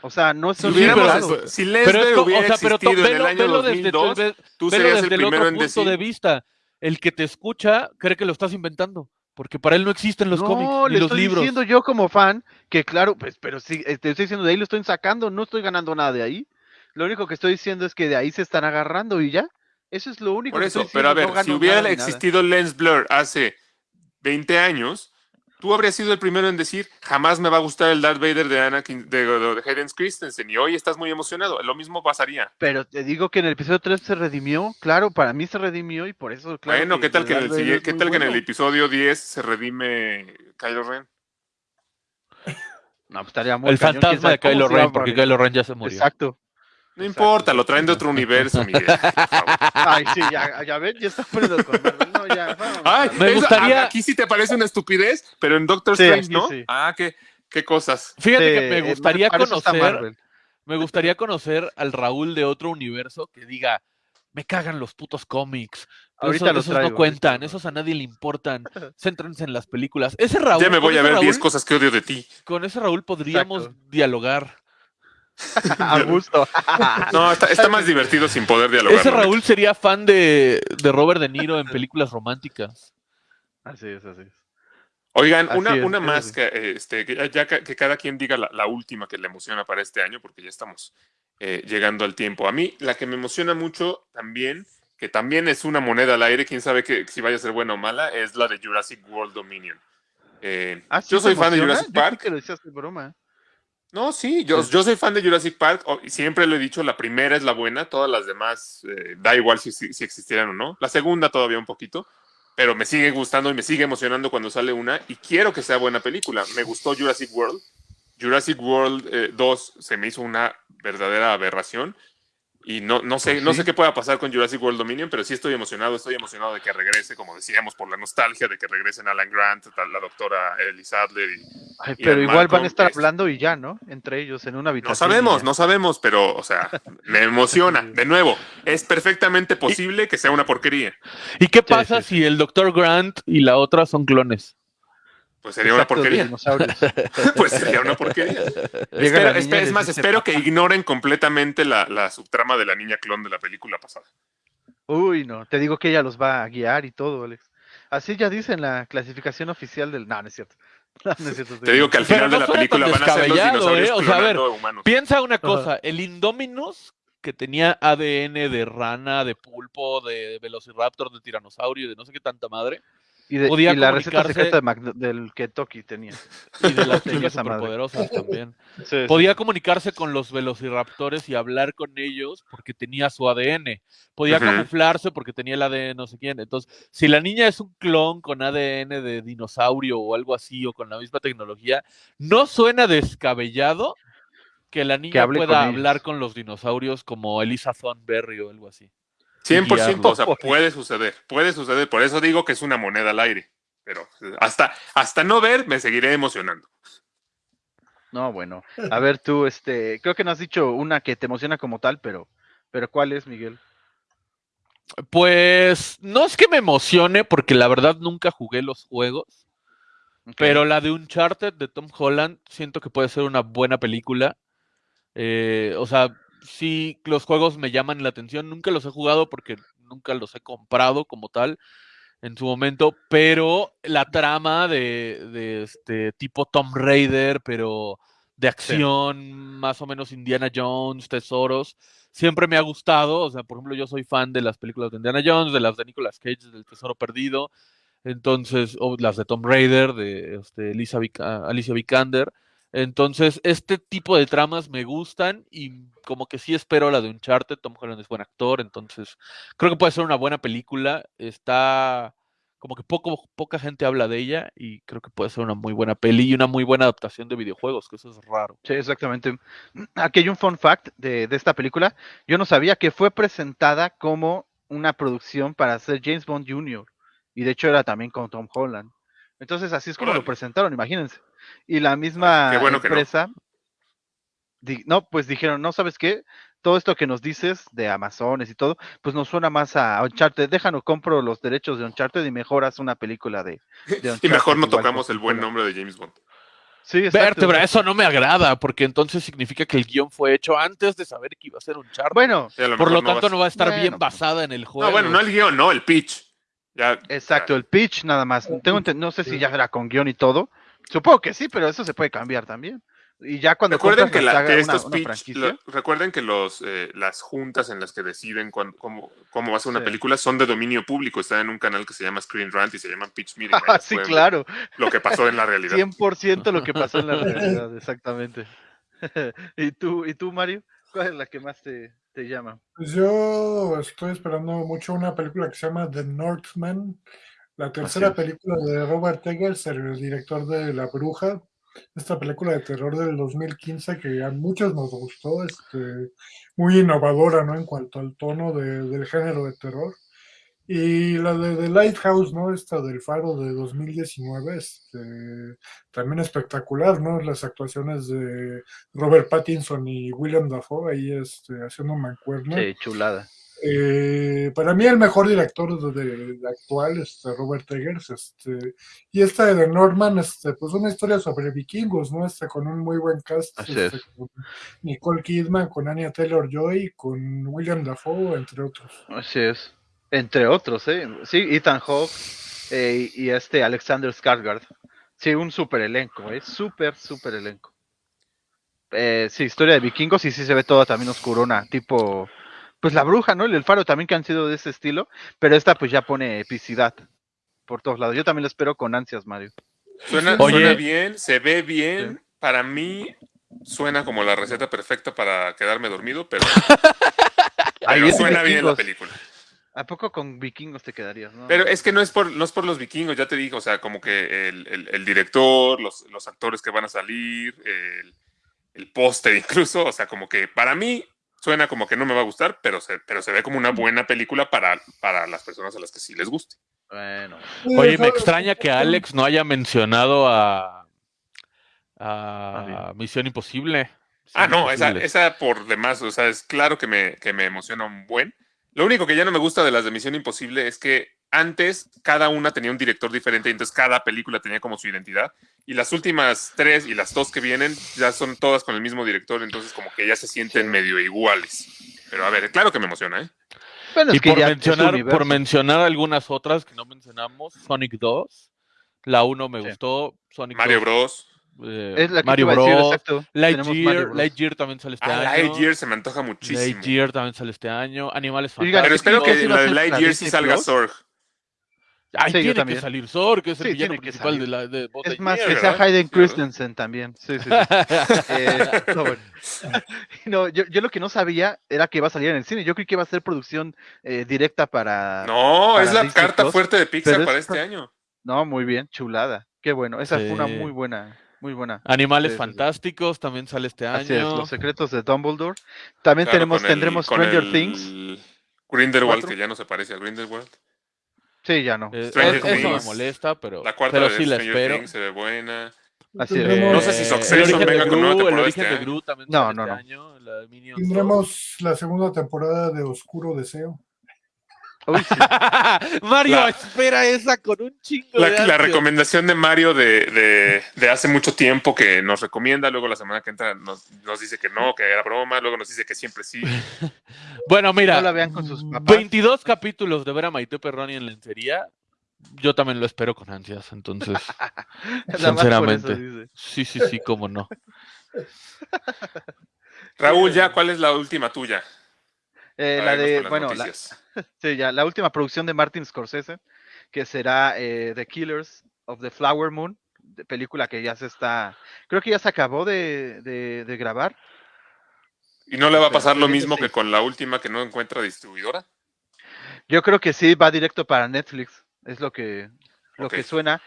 O sea, no son Sí, pero- si Pero es hubiera o sea, pero to- existido en el velo, año velo desde, 2002, ve- tú velo serías el desde el primero otro en punto decir... de vista. El que te escucha cree que lo estás inventando, porque para él no existen los no, cómics le ni los estoy libros. diciendo yo como fan que claro, pues, pero sí, eh, te estoy diciendo de ahí lo estoy sacando, no estoy ganando nada de ahí. Lo único que estoy diciendo es que de ahí se están agarrando y ya. Eso es lo único Por que eso, estoy pero a ver, no si hubiera existido Lens Blur hace 20 años, tú habrías sido el primero en decir, jamás me va a gustar el Darth Vader de Anakin, de, de, de Hayden Christensen, y hoy estás muy emocionado. Lo mismo pasaría. Pero te digo que en el episodio 3 se redimió, claro, para mí se redimió y por eso, claro. bueno, ¿qué tal que en el, ¿qué tal que en el episodio 10 se redime Kylo Ren? No, pues estaría muy El cañón, fantasma de Kylo Ren, porque. Kylo Ren ya se murió. Exacto. No Exacto, importa, lo traen de otro universo, Miguel. Ay, sí, ya, ya ven, ya está poniendo con Marvel. No, ya. Ay, Me eso- gustaría- Aquí sí te parece una estupidez, pero en Doctor Sí, Strange, ¿no? sí. Ah, qué, qué cosas. Fíjate Sí, que me eh, gustaría conocer, Marvel. me gustaría conocer al Raúl de otro universo que diga, me cagan los putos cómics, Ahorita eso- los esos traigo, no cuentan, los esos a nadie le importan. Céntrense en las películas. Ese Raúl, Ya me voy a ver 10 Raúl- cosas que odio de ti. Con ese Raúl podríamos Exacto. dialogar. A gusto. No, está, está más divertido sin poder dialogar. Ese ¿no? Raúl sería fan de, de Robert De Niro en películas románticas. Así es, así es. Oigan, Así una, es, una más que, este, que ya, que cada quien diga la, la última que le emociona para este año, porque ya estamos eh, llegando al tiempo. A mí, la que me emociona mucho también, que también es una moneda al aire, quién sabe que, si vaya a ser buena o mala, es la de Jurassic World Dominion. Eh, Ah, ¿sí yo soy fan de? Jurassic Yo Park. que lo decías de broma. No, sí, yo, yo soy fan de Jurassic Park. siempre lo he dicho, la primera es la buena, todas las demás eh, da igual si, si, si existieran o no. La segunda todavía un poquito, pero me sigue gustando y me sigue emocionando cuando sale una y quiero que sea buena película. Me gustó Jurassic World. Jurassic World eh, 2 se me hizo una verdadera aberración y no, no sé, Pues no sé qué pueda pasar con Jurassic World Dominion, pero sí estoy emocionado, estoy emocionado de que regrese, como decíamos, por la nostalgia de que regresen Alan Grant, la doctora Ellie Sadler y Ay, pero igual van a estar es- hablando y ya, ¿no? Entre ellos en una habitación. No sabemos, no sabemos, pero, o sea, me emociona. De nuevo, es perfectamente posible que sea una porquería. ¿Y qué pasa sí, si el Dr. Grant y la otra son clones? Pues sería una Exacto, porquería. Pues sería una porquería. Espero- es más, espero que ignoren completamente la, la subtrama de la niña clon de la película pasada. Uy, no, te digo que ella los va a guiar y todo, Alex. Así ya dice en la clasificación oficial del... No, no es cierto. No, no es cierto. Te digo que al final no de la película van a ser los descabellado, dinosaurios ¿eh? O sea, a ver, clonando humanos. Piensa una cosa, el Indominus que tenía ADN de rana, de pulpo, de velociraptor, de tiranosaurio, de no sé qué tanta madre, Y, de- podía y la receta comunicarse- secreta de Mac- del Kentucky tenía. y de las chicas superpoderosas también. Sí, sí. Podía comunicarse con los velociraptores y hablar con ellos porque tenía su ADN. Podía camuflarse porque tenía el ADN no sé quién. Entonces, si la niña es un clon con ADN de dinosaurio o algo así o con la misma tecnología, no suena descabellado que la niña pueda con ellos. hablar con los dinosaurios como Elisa Thornberry o algo así. 100%, o sea, puede suceder, puede suceder. Por eso digo que es una moneda al aire. Pero hasta, hasta no ver, me seguiré emocionando. No, bueno. A ver, tú, este, creo que no has dicho una que te emociona como tal, pero, pero ¿cuál es, Miguel? Pues no es que me emocione porque la verdad nunca jugué los juegos. Pero la de Uncharted de Tom Holland siento que puede ser una buena película. Eh, o sea, sí, los juegos me llaman la atención. Nunca los he jugado porque nunca los he comprado como tal en su momento. Pero la trama de, de este tipo Tom Raider, pero de acción, más o menos Indiana Jones, tesoros, siempre me ha gustado. O sea, por ejemplo, yo soy fan de las películas de Indiana Jones, de las de Nicolas Cage, del Tesoro Perdido. Entonces, o las de Tom Raider, de este, Alicia, Alicia Vikander. Entonces, este tipo de tramas me gustan y como que sí espero la de Uncharted. Tom Holland es buen actor, entonces creo que puede ser una buena película. Está como que poco, poca gente habla de ella y creo que puede ser una muy buena peli y una muy buena adaptación de videojuegos, que eso es raro. Sí, exactamente. Aquí hay un fun fact de, de esta película. Yo no sabía que fue presentada como una producción para hacer James Bond Jr. Y de hecho era también con Tom Holland. Entonces así es como lo presentaron, imagínense. Y la misma Qué bueno que no. empresa, no, pues dijeron, no, ¿sabes qué? Todo esto que nos dices de Amazones y todo, pues nos suena más a Uncharted. Déjanos, compro los derechos de Uncharted y mejoras una película de, de Y Uncharted mejor no tocamos el buen nombre de James Bond. Sí. Vértebra, eso no me agrada, porque entonces significa que el guion fue hecho antes de saber que iba a ser un chart. Bueno, lo Por lo tanto, no va a estar Bueno, bien basada en el juego. No, bueno, no el guion, no, el pitch. Ya, Exacto, el pitch nada más. Tengo no sé si ya era con guion y todo. Supongo que sí, pero eso se puede cambiar también. Y ya cuando Recuerden que, la la- saga, que una- estos una pitch, franquicia, lo- recuerden que los, eh, las juntas en las que deciden cómo, cómo va a ser una Sí. película son de dominio público. Están en un canal que se llama Screen Rant y se llaman Pitch Meeting. Ah, sí, claro. Lo que pasó en la realidad. 100% lo que pasó en la realidad, exactamente. ¿Y tú, ¿Y tú, Mario? ¿Cuál es la que más te, te llama? Pues yo estoy esperando mucho una película que se llama The Northman, la tercera película de Robert Eggers, el director de La Bruja, esta película de terror del 2015 que a muchos nos gustó, este, muy innovadora ¿no? en cuanto al tono de- del género de terror. Y la de The Lighthouse, ¿no? Esta del Faro de 2019, este, también espectacular, ¿no? Las actuaciones de Robert Pattinson y William Dafoe ahí este, haciendo mancuerna. Sí, chulada. Eh, para mí el mejor director de, de actual es Robert Eggers, este, y esta de Norman, este, pues una historia sobre vikingos, ¿no? Este, con un muy buen cast, este, es. con Nicole Kidman, con Anya Taylor Joy, con William Dafoe, entre otros. Así es. Entre otros, ¿eh? Sí, Ethan Hawke eh, y este Alexander Skarsgård. Sí, un super elenco, ¿eh? Súper, súper elenco. Eh, sí, historia de vikingos y sí se ve toda también oscurona, tipo, pues la bruja, ¿no? Y el faro también que han sido de ese estilo, pero esta pues ya pone epicidad por todos lados. Yo también lo espero con ansias, Mario. Suena, Oye. suena bien, se ve bien. Para mí suena como la receta perfecta para quedarme dormido, pero, Ahí pero suena bien la película. ¿A poco con vikingos te quedarías, no? Pero es que no es por, no es por los vikingos, ya te dije, o sea, como que el, el- el director, los, los actores que van a salir, el, el póster incluso, o sea, como que para mí suena como que no me va a gustar, pero se, pero se ve como una buena película para, para las personas a las que sí les guste. Bueno, Oye, me extraña que Alex no haya mencionado a, Ah, a Misión Imposible. Ah, no, esa, esa por demás, o sea, es claro que me, que me emociona un buen. Lo único que ya no me gusta de las de Misión Imposible es que antes cada una tenía un director diferente, entonces cada película tenía como su identidad. Y las últimas tres y las dos que vienen ya son todas con el mismo director, entonces como que ya se sienten Sí. medio iguales. Pero a ver, claro que me emociona, ¿eh? Bueno, es Y que por mencionar, universo. por mencionar algunas otras que no mencionamos, Sonic 2, la 1 me Sí. gustó, Sonic Mario 2, Bros. eh, Es la que Mario a decir, Bros, exacto. Mario Lightyear, Bros. Lightyear también sale este Ah, año. Lightyear se me antoja muchísimo. Lightyear también sale este año. Animales Oiga, Pero Fantásticos. espero que la de Lightyear sí salga. Zorg. Ay, Sí, yo tiene que también. salir Zorg, que es el Sí, villano principal de la de Buzz Es más, que sea. Hayden. Christensen también. Sí, sí, sí. Eh, no, bueno. No, yo, yo lo que no sabía era que iba a salir en el cine. Yo creí que iba a ser producción eh, directa para. No, para es la Disney carta Plus, fuerte de Pixar es para este año. No, muy bien, chulada. Qué bueno. Esa fue una muy buena, muy buena. Animales Sí, sí, sí. Fantásticos también sale este año. Así es, los secretos de Dumbledore. También Claro, tenemos, con el- tendremos con Stranger el Things. Grindelwald, que ya no se parece a Grindelwald. Sí, ya no. Eh, Stranger es- eso me molesta, pero, La cuarta pero de sí la Stranger espero. Things se ve buena. Así es. Tendremos- No sé si Eh, Succession el origen de venga con el origen este de año. Gru también No, no, este no. año, la de Minions 2. Tendremos la segunda temporada de Oscuro Deseo. Uy, sí. Mario La- espera esa con un chingo La, de la recomendación de Mario de, de- de hace mucho tiempo que nos recomienda, luego la semana que entra nos, nos dice que no, que era broma, luego nos dice que siempre sí. Bueno, mira, No la vean con sus papás. 22 capítulos de ver a Maite Perroni en lencería. Yo también lo espero con ansias, entonces. Sinceramente. dice. Sí, sí, sí, cómo no. Raúl, ya, ¿cuál es la última tuya? Eh, la de, bueno, la, noticias. sí, ya, la última producción de Martin Scorsese, que será eh, The Killers of the Flower Moon, de película que ya se está, creo que ya se acabó de, de- de grabar. ¿Y no le va a Pero pasar lo mismo que con la última que no encuentra distribuidora? Yo creo que sí va directo para Netflix, es lo que, lo que suena.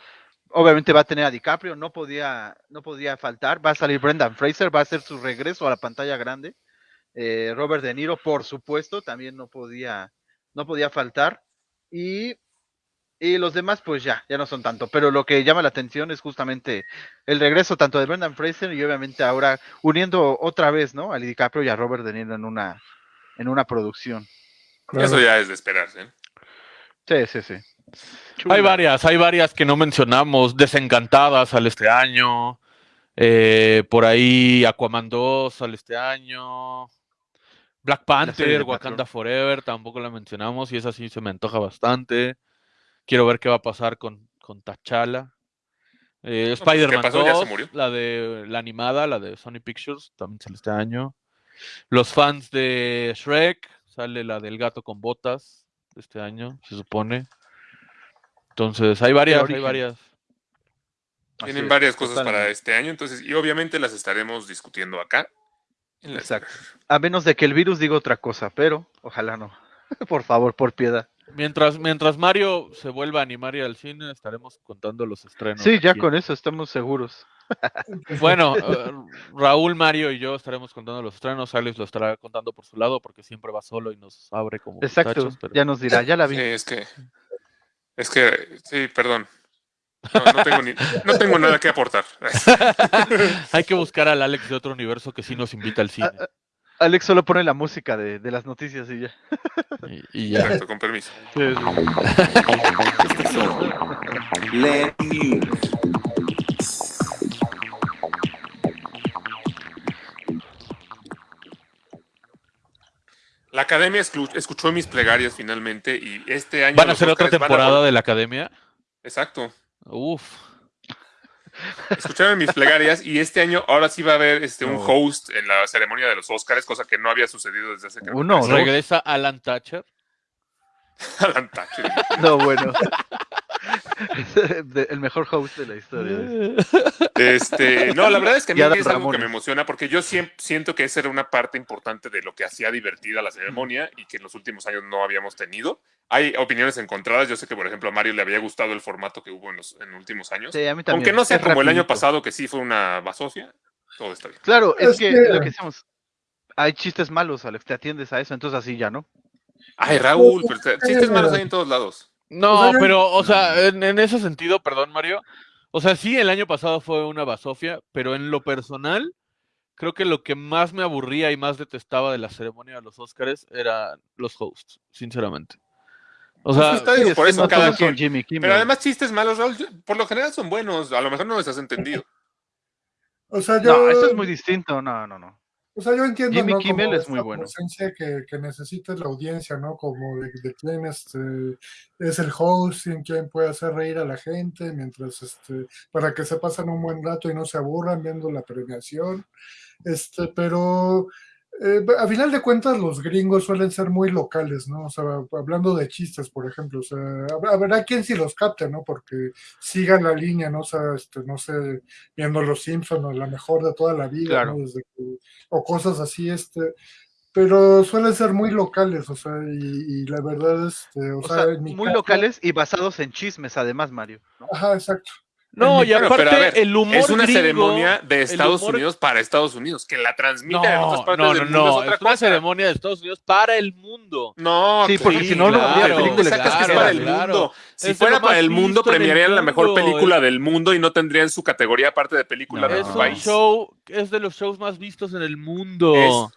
Obviamente va a tener a DiCaprio, no podía, no podía faltar. Va a salir Brendan Fraser, va a hacer su regreso a la pantalla grande. Eh, Robert De Niro, por supuesto, también no podía, no podía faltar. Y, y los demás, pues ya, ya no son tanto. Pero lo que llama la atención es justamente el regreso tanto de Brendan Fraser y obviamente ahora uniendo otra vez, ¿no? A DiCaprio y a Robert De Niro en una, en una producción. Claro. Eso ya es de esperarse. ¿eh? Sí, sí, sí. Hay varias, hay varias que no mencionamos. Desencantadas sale este año. Eh, por ahí Aquaman 2 sale este año. Black Panther, Wakanda Patrón. Forever, tampoco la mencionamos y esa sí se me antoja bastante. Quiero ver qué va a pasar con, con T'Challa. Eh, pues, ¿qué Spider-Man pasó? ¿Ya se 2, murió? la de la animada, la de Sony Pictures, también sale este año. Los fans de Shrek, sale la del gato con botas este año, se supone. Entonces, hay varias, hay varias. Así Tienen es, varias cosas para este año, entonces, y obviamente las estaremos discutiendo acá. Exacto. A menos de que el virus diga otra cosa, pero ojalá no. por favor, por piedad. Mientras, mientras Mario se vuelva a animar y al cine, estaremos contando los estrenos. sí, ya aquí. con eso estamos seguros. Bueno, eh, Raúl, Mario y yo estaremos contando los estrenos. Alex lo estará contando por su lado porque siempre va solo y nos abre como Exacto. pero- Ya nos dirá, ya la vi. Sí, es que. Es que. Sí, perdón. No, no tengo, ni- no tengo nada que aportar. Hay que buscar al Alex de otro universo que sí nos invita al cine. Alex solo pone la música de, de las noticias y ya. Y, y ya. Exacto, con permiso. Sí, sí. La academia escu- escuchó mis plegarias finalmente y este año. ¿Van a hacer otra a temporada de la academia? Exacto. Uf. Escucharon mis plegarias y este año ahora sí va a haber este, un host en la ceremonia de los Oscars, cosa que no había sucedido desde hace que Uno. Regresa Alan Thatcher. Alan Thatcher. No, bueno. El mejor host de la historia. Este, no, la verdad es que a mí es algo que me emociona porque yo siento que esa era una parte importante de lo que hacía divertida la ceremonia y que en los últimos años no habíamos tenido. Hay opiniones encontradas. Yo sé que, por ejemplo, a Mario le había gustado el formato que hubo en los en últimos años. Sí, a mí también. Aunque no sea Es como el año pasado, que sí fue una basofia, todo está bien. Claro, es, Es que, que- lo que decíamos. Hay chistes malos, Alex, te atiendes a eso, entonces así ya, ¿no? Ay, Raúl, pero te- chistes malos hay en todos lados. No, O sea, pero, o sea, en, en ese sentido, perdón, Mario. O sea, sí, el año pasado fue una basofia, pero en lo personal, creo que lo que más me aburría y más detestaba de la ceremonia de los Óscares eran los hosts, sinceramente. O sea, Pues está bien, Sí, por eso no cada quien. Jimmy Kimmel. Pero además chistes malos, Raúl, por lo general son buenos. A lo mejor no les has entendido. O sea, yo, No, eso es muy distinto, no, no, no. O sea, yo entiendo Jimmy ¿no? Kimmel es muy bueno. que, que necesita la audiencia, ¿no? Como de, de quién este, es el host, en quién puede hacer reír a la gente, mientras, este, para que se pasen un buen rato y no se aburran viendo la premiación. Este, pero eh, a final de cuentas los gringos suelen ser muy locales, ¿no? O sea, hablando de chistes, por ejemplo, o sea, hab- habrá quien sí los capte, ¿no? Porque sigan la línea, ¿no? O sea, este, no sé, viendo Los Simpsons, o la mejor de toda la vida, Claro. ¿no? Desde que- o cosas así, este, pero suelen ser muy locales, o sea, y, y la verdad, este, o, O sea, sea, en mi muy caso- locales y basados en chismes, además, Mario. ¿no? Ajá, exacto. No, y aparte, pero ver, el humor es una gringo- ceremonia de Estados humor- Unidos para Estados Unidos, que la transmiten No, en otras partes no, del no, mundo no, es otra es una cosa. ceremonia de Estados Unidos para el mundo. No, Sí, porque Sí, si no, no claro, habría película ¿Dónde sacas que es claro, para el claro. mundo? Si Es fuera para el mundo, el premiarían la mejor película del mundo y no tendrían su categoría aparte de película No, de es su un país. show, es de los shows más vistos en el mundo.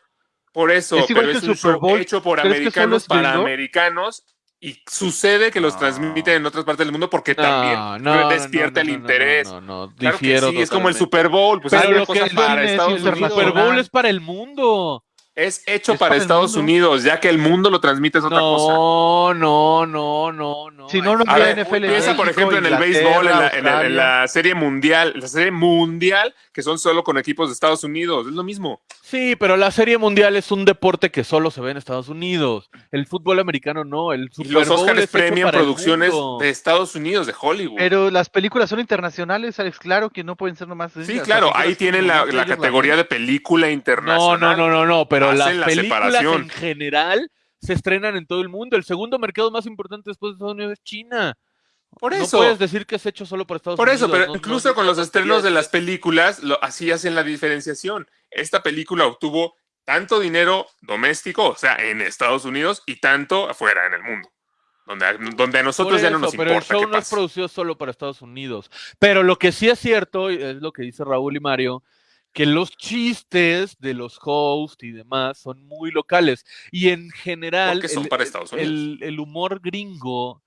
Por eso, Es igual pero que es un Super Bowl. hecho por ¿Crees que solo americanos para americanos y sucede que los No. transmiten en otras partes del mundo porque también No, no, no, despierta no, el no, no, interés. No, no, no, Claro que sí, es como el totalmente. Super Bowl, pues Pero es lo una que es para es Estados El internacional. Super Unidos. Bowl es para el mundo. Es hecho Es para para el Estados mundo. Unidos, ya que el mundo lo transmite es otra cosa. No, no, no, no, no. Si no, no NFL. piensa por México, ejemplo en el béisbol, en la, en la- en la serie mundial, la serie mundial, que son solo con equipos de Estados Unidos, es lo mismo. Sí, pero la Serie Mundial es un deporte que solo se ve en Estados Unidos. El fútbol americano no. El Y Super los Bowl Oscars premian producciones de Estados Unidos, de Hollywood. Pero las películas son internacionales, Alex, claro que no pueden ser nomás. sí, claro, ahí tienen la, la categoría de película No, internacional. no, no, no, no, pero las la películas separación. en general se estrenan en todo el mundo. El segundo mercado más importante después de Estados Unidos es China. Por No eso. puedes decir que es hecho solo por Estados Por Unidos. eso, pero no- incluso no- con los no estrenos de las películas, lo, así hacen la diferenciación. Esta película obtuvo tanto dinero doméstico, o sea, en Estados Unidos, y tanto afuera, en el mundo. Donde, a- donde a nosotros Por ya no eso, nos pero el importa show no es producido solo para Estados Unidos. Pero lo que sí es cierto, es lo que dice Raúl y Mario, que los chistes de los hosts y demás son muy locales. Y en general, Porque son el- para Estados Unidos. el, el humor gringo,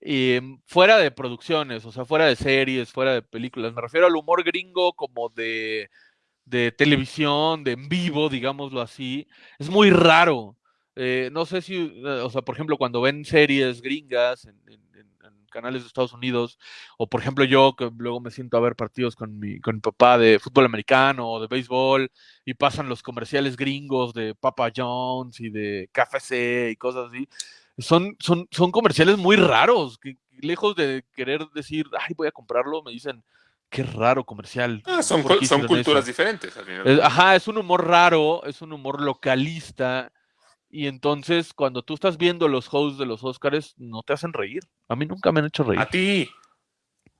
eh, fuera de producciones, o sea, fuera de series, fuera de películas, me refiero al humor gringo como de, de televisión, de en vivo, digámoslo así, es muy raro. Eh, no sé si, eh, o sea, por ejemplo, cuando ven series gringas en, canales de Estados Unidos, o por ejemplo yo que luego me siento a ver partidos con mi, con papá de fútbol americano o de béisbol, y pasan los comerciales gringos de Papa John's y de KFC y cosas así, son, son, son comerciales muy raros, que lejos de querer decir, ay, voy a comprarlo, me dicen, qué raro comercial. Ah, son, ¿por cul- qué son culturas eso?". diferentes. al final. Ajá, es un humor raro, es un humor localista. Y entonces, cuando tú estás viendo los hosts de los Oscars, no te hacen reír. A mí nunca me han hecho reír. A ti.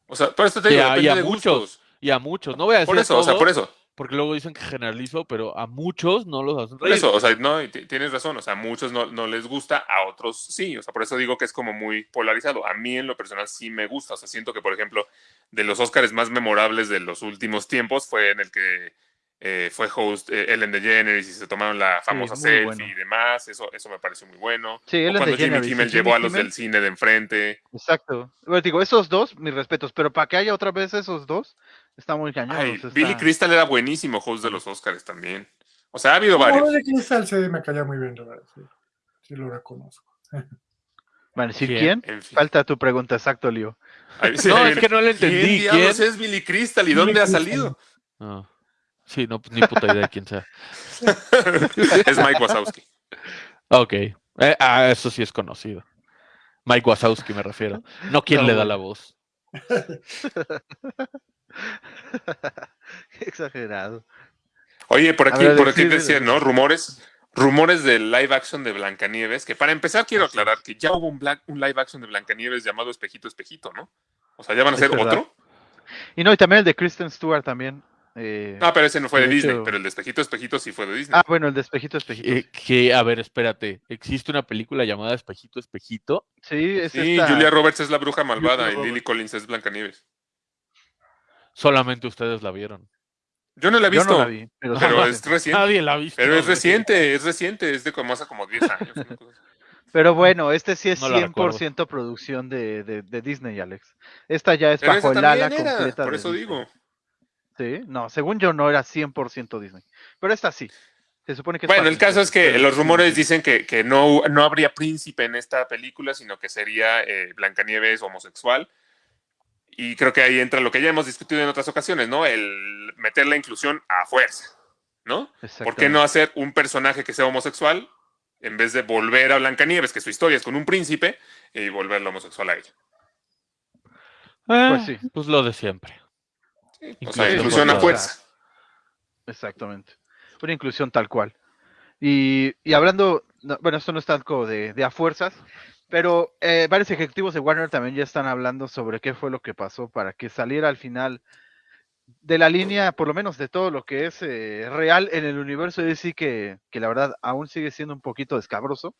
O sea, por eso te Y digo, a- y a de muchos, gustos. Y a muchos, no voy a decir Por a eso, o sea, por eso. Porque luego dicen que generalizo, pero a muchos no los hacen reír. eso, o sea, no, tienes razón, o sea, a muchos no, no les gusta, a otros sí, o sea, por eso digo que es como muy polarizado. A mí en lo personal sí me gusta, o sea, siento que, por ejemplo, de los Óscares más memorables de los últimos tiempos fue en el que eh, fue host eh, Ellen DeGeneres y se tomaron la famosa muy selfie bueno. y demás, eso, eso me pareció muy bueno. Sí, O Ellen cuando Jimmy Kimmel Jimmy llevó a los Kimmel. del cine de enfrente. Exacto. Bueno, digo, esos dos, mis respetos, pero para que haya otra vez esos dos, está muy cañón. Ay, Billy Crystal era buenísimo host de los Oscars también. O sea, ha habido No, varios. de Crystal sí me caía muy bien, la verdad, sí. Sí lo reconozco. Bueno, ¿sí ¿Quién? quién? En fin. Falta tu pregunta, exacto, Leo. Sí, No, es que no le entendí. ¿Quién diablos ¿Quién? es Billy Crystal y Billy dónde ha salido? Sí, no, ni puta idea de quién sea. es Mike Wazowski. Ok. Eh, ah, eso sí es conocido. Mike Wazowski me refiero. No quién No, le da la voz. Qué exagerado. Oye, por A aquí, ver, por aquí decían. ¿no? Rumores, rumores del live action de Blancanieves, que para empezar quiero aclarar que ya hubo un, black- un live action de Blancanieves llamado Espejito Espejito, ¿no? O sea, ya van a hacer otro. Y no, y también el de Kristen Stewart también. eh, Ah, pero ese no fue de, de Disney, hecho- pero el de Espejito Espejito sí fue de Disney. ah, bueno, el de Espejito, Espejito. Eh, que, a ver, espérate. ¿Existe una película llamada Espejito, Espejito? sí, es sí, esta- Julia Roberts es la bruja malvada y Roberts. Lily Collins es Blancanieves. Solamente ustedes la vieron. Yo no la he Yo visto, no la vi, pero, la es reciente. Nadie la ha visto. Pero es reciente, es reciente, es de como hace como 10 años. Pero bueno, este sí es No la 100% producción de, de, de Disney, Alex. Esta ya es Pero bajo el ala era, completa. por de eso Disney. digo. Sí, no, según yo no era 100% Disney. Pero esta sí. Se supone que es Bueno, el caso es que pero los rumores dicen que, que no, no habría príncipe en esta película, sino que sería eh, Blancanieves homosexual. Y creo que ahí entra lo que ya hemos discutido en otras ocasiones, ¿no? El meter la inclusión a fuerza, ¿no? ¿Por qué no hacer un personaje que sea homosexual en vez de volver a Blancanieves, que su historia es con un príncipe, y volverlo homosexual a ella? Eh, Pues sí. Pues lo de siempre. O sea, Inclusión inclusión a fuerza. Exactamente. Una inclusión tal cual. Y, y hablando, no, bueno, esto no es tanto de, de a fuerzas, pero eh, varios ejecutivos de Warner también ya están hablando sobre qué fue lo que pasó para que saliera al final de la línea, por lo menos de todo lo que es eh, real en el universo de DC, que, que la verdad aún sigue siendo un poquito descabroso,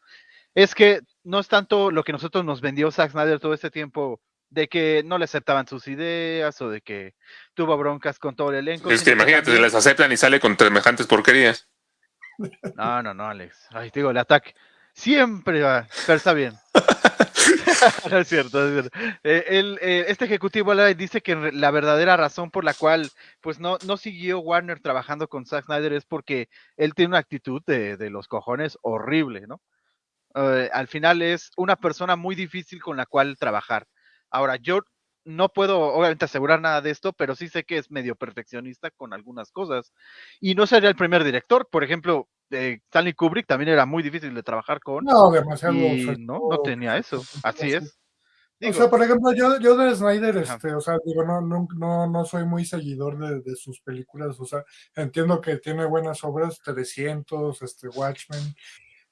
es que no es tanto lo que nosotros nos vendió Zack Snyder todo este tiempo de que no le aceptaban sus ideas o de que tuvo broncas con todo el elenco. Es que imagínate, se les aceptan y sale con semejantes porquerías. No, no, no, Alex. Ay, te digo, el ataque siempre va, pero está bien. no es cierto, es cierto. Eh, él, eh, este ejecutivo dice que la verdadera razón por la cual pues no, no siguió Warner trabajando con Zack Snyder es porque él tiene una actitud de, de los cojones horrible, ¿no? Eh, al final es una persona muy difícil con la cual trabajar. Ahora, yo no puedo obviamente asegurar nada de esto, pero sí sé que es medio perfeccionista con algunas cosas. Y no sería el primer director. Por ejemplo, eh, Stanley Kubrick también era muy difícil de trabajar con. No, demasiado. y no, no tenía eso. Así es. O sea, por ejemplo, yo, yo de Snyder, este, o sea, digo, no, no, no, no soy muy seguidor de, de sus películas, o sea, entiendo que tiene buenas obras, 300, este, Watchmen,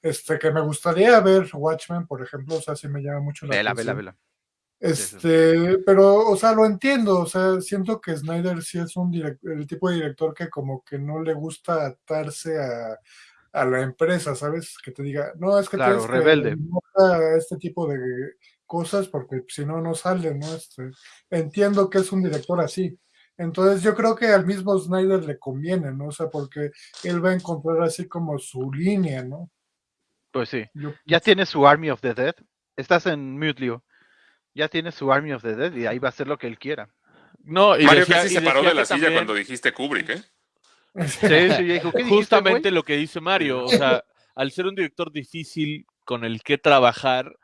este, que me gustaría ver Watchmen, por ejemplo, o sea, sí me llama mucho la vela, vela, atención. vela. Este, pero, o sea, lo entiendo, o sea, siento que Snyder sí es un direc- el tipo de director que como que no le gusta atarse a, a la empresa, ¿sabes? Que te diga, no, es que Claro, tienes que rebelde. no este tipo de cosas porque si no, no salen, ¿no? Este, entiendo que es un director así. Entonces yo creo que al mismo Snyder le conviene, ¿no? O sea, porque él va a encontrar así como su línea, ¿no? Pues sí. Yo Ya tiene su Army of the Dead. Estás en mute, Leo. Ya tiene su Army of the Dead y ahí va a hacer lo que él quiera. No, y Mario decía- casi y se paró de la que silla también- cuando dijiste Kubrick, ¿eh? Sí, sí, dijo, ¿qué dijiste, Justamente lo que dice Mario, o sea, al ser un director difícil con el que trabajar,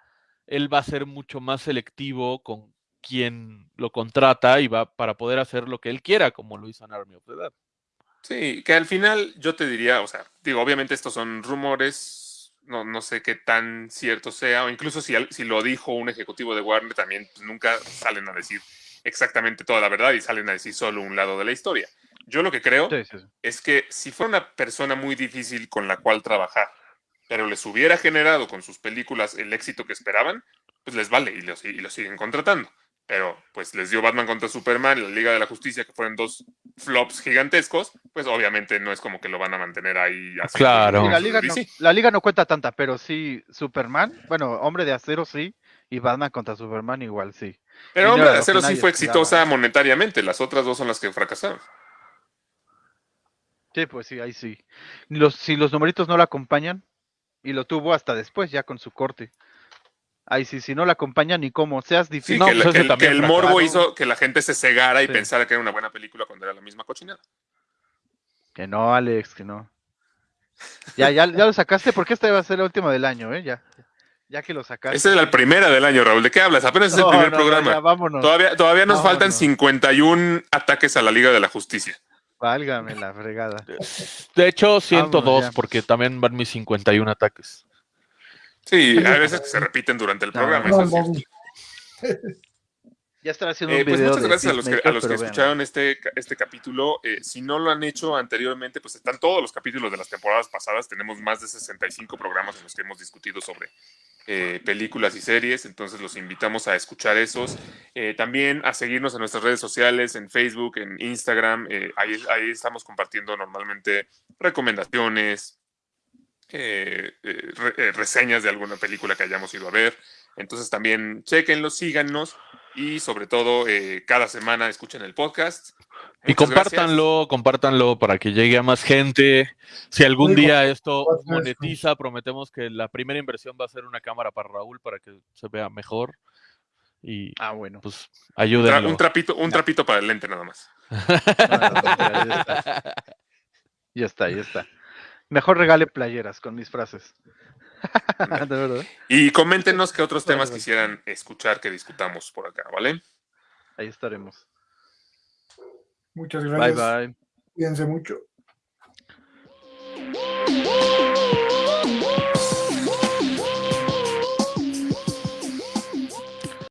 él va a ser mucho más selectivo con quien lo contrata y va para poder hacer lo que él quiera, como lo hizo en Army of the Dead. Sí, que al final yo te diría, o sea, digo, obviamente estos son rumores, no, no sé qué tan cierto sea, o incluso si, al- si lo dijo un ejecutivo de Warner, también pues, nunca salen a decir exactamente toda la verdad y salen a decir solo un lado de la historia. Yo lo que creo Sí, sí, sí. es que si fuera una persona muy difícil con la cual trabajar, pero les hubiera generado con sus películas el éxito que esperaban, pues les vale y los, y los siguen contratando. Pero pues les dio Batman contra Superman y la Liga de la Justicia, que fueron dos flops gigantescos, pues obviamente no es como que lo van a mantener ahí. Claro. La, liga no, DC. la liga no cuenta tanta, pero sí Superman, bueno, Hombre de Acero sí, y Batman contra Superman igual sí. Pero Y Hombre de lo Acero sí fue esperaba. exitosa monetariamente, las otras dos son las que fracasaron. Sí, pues sí, ahí sí. Los, si los numeritos no lo acompañan, y lo tuvo hasta después, ya con su corte. Ahí sí, si no lo acompañan ni cómo, seas Sí, difícil. No, que, la- pues que el, que el morbo hizo que la gente se cegara y Sí. pensara que era una buena película cuando era la misma cochinada. Que no, Alex, que no. Ya, ya, ya lo sacaste, porque esta iba a ser la última del año, ¿eh? Ya, ya que lo sacaste. Esa es la primera del año, Raúl. ¿De qué hablas? Apenas es el No, primer no, no, programa. ya, vámonos. Todavía, todavía nos No, faltan no. 51 ataques a la Liga de la Justicia. Válgame la fregada. De hecho, 102, ya. porque también van mis 51 ataques. Sí, hay veces que se repiten durante el No, programa. No, eso es cierto. Ya estará haciendo Eh, un pues video muchas gracias a los que, a Peacemaker, los que pero vean. escucharon este, este capítulo. Eh, si no lo han hecho anteriormente, pues están todos los capítulos de las temporadas pasadas. Tenemos más de 65 programas en los que hemos discutido sobre eh, películas y series. Entonces los invitamos a escuchar esos. Eh, también a seguirnos en nuestras redes sociales, en Facebook, en Instagram. Eh, ahí, ahí estamos compartiendo normalmente recomendaciones, eh, eh, re- eh, reseñas de alguna película que hayamos ido a ver. Entonces también chequenlo, síganos y sobre todo eh, cada semana escuchen el podcast. Y Muchas gracias. compártanlo, compártanlo para que llegue a más gente. Si algún día esto por supuesto. monetiza, prometemos que la primera inversión va a ser una cámara para Raúl para que se vea mejor. Y Ah, bueno. pues ayúdenlo. un trapito, un trapito para el lente nada más. Ya está, ya está. Mejor regale playeras con mis frases. Ah, y coméntenos qué otros temas quisieran escuchar que discutamos por acá, ¿vale? Ahí estaremos. Muchas gracias. Bye bye. Cuídense mucho.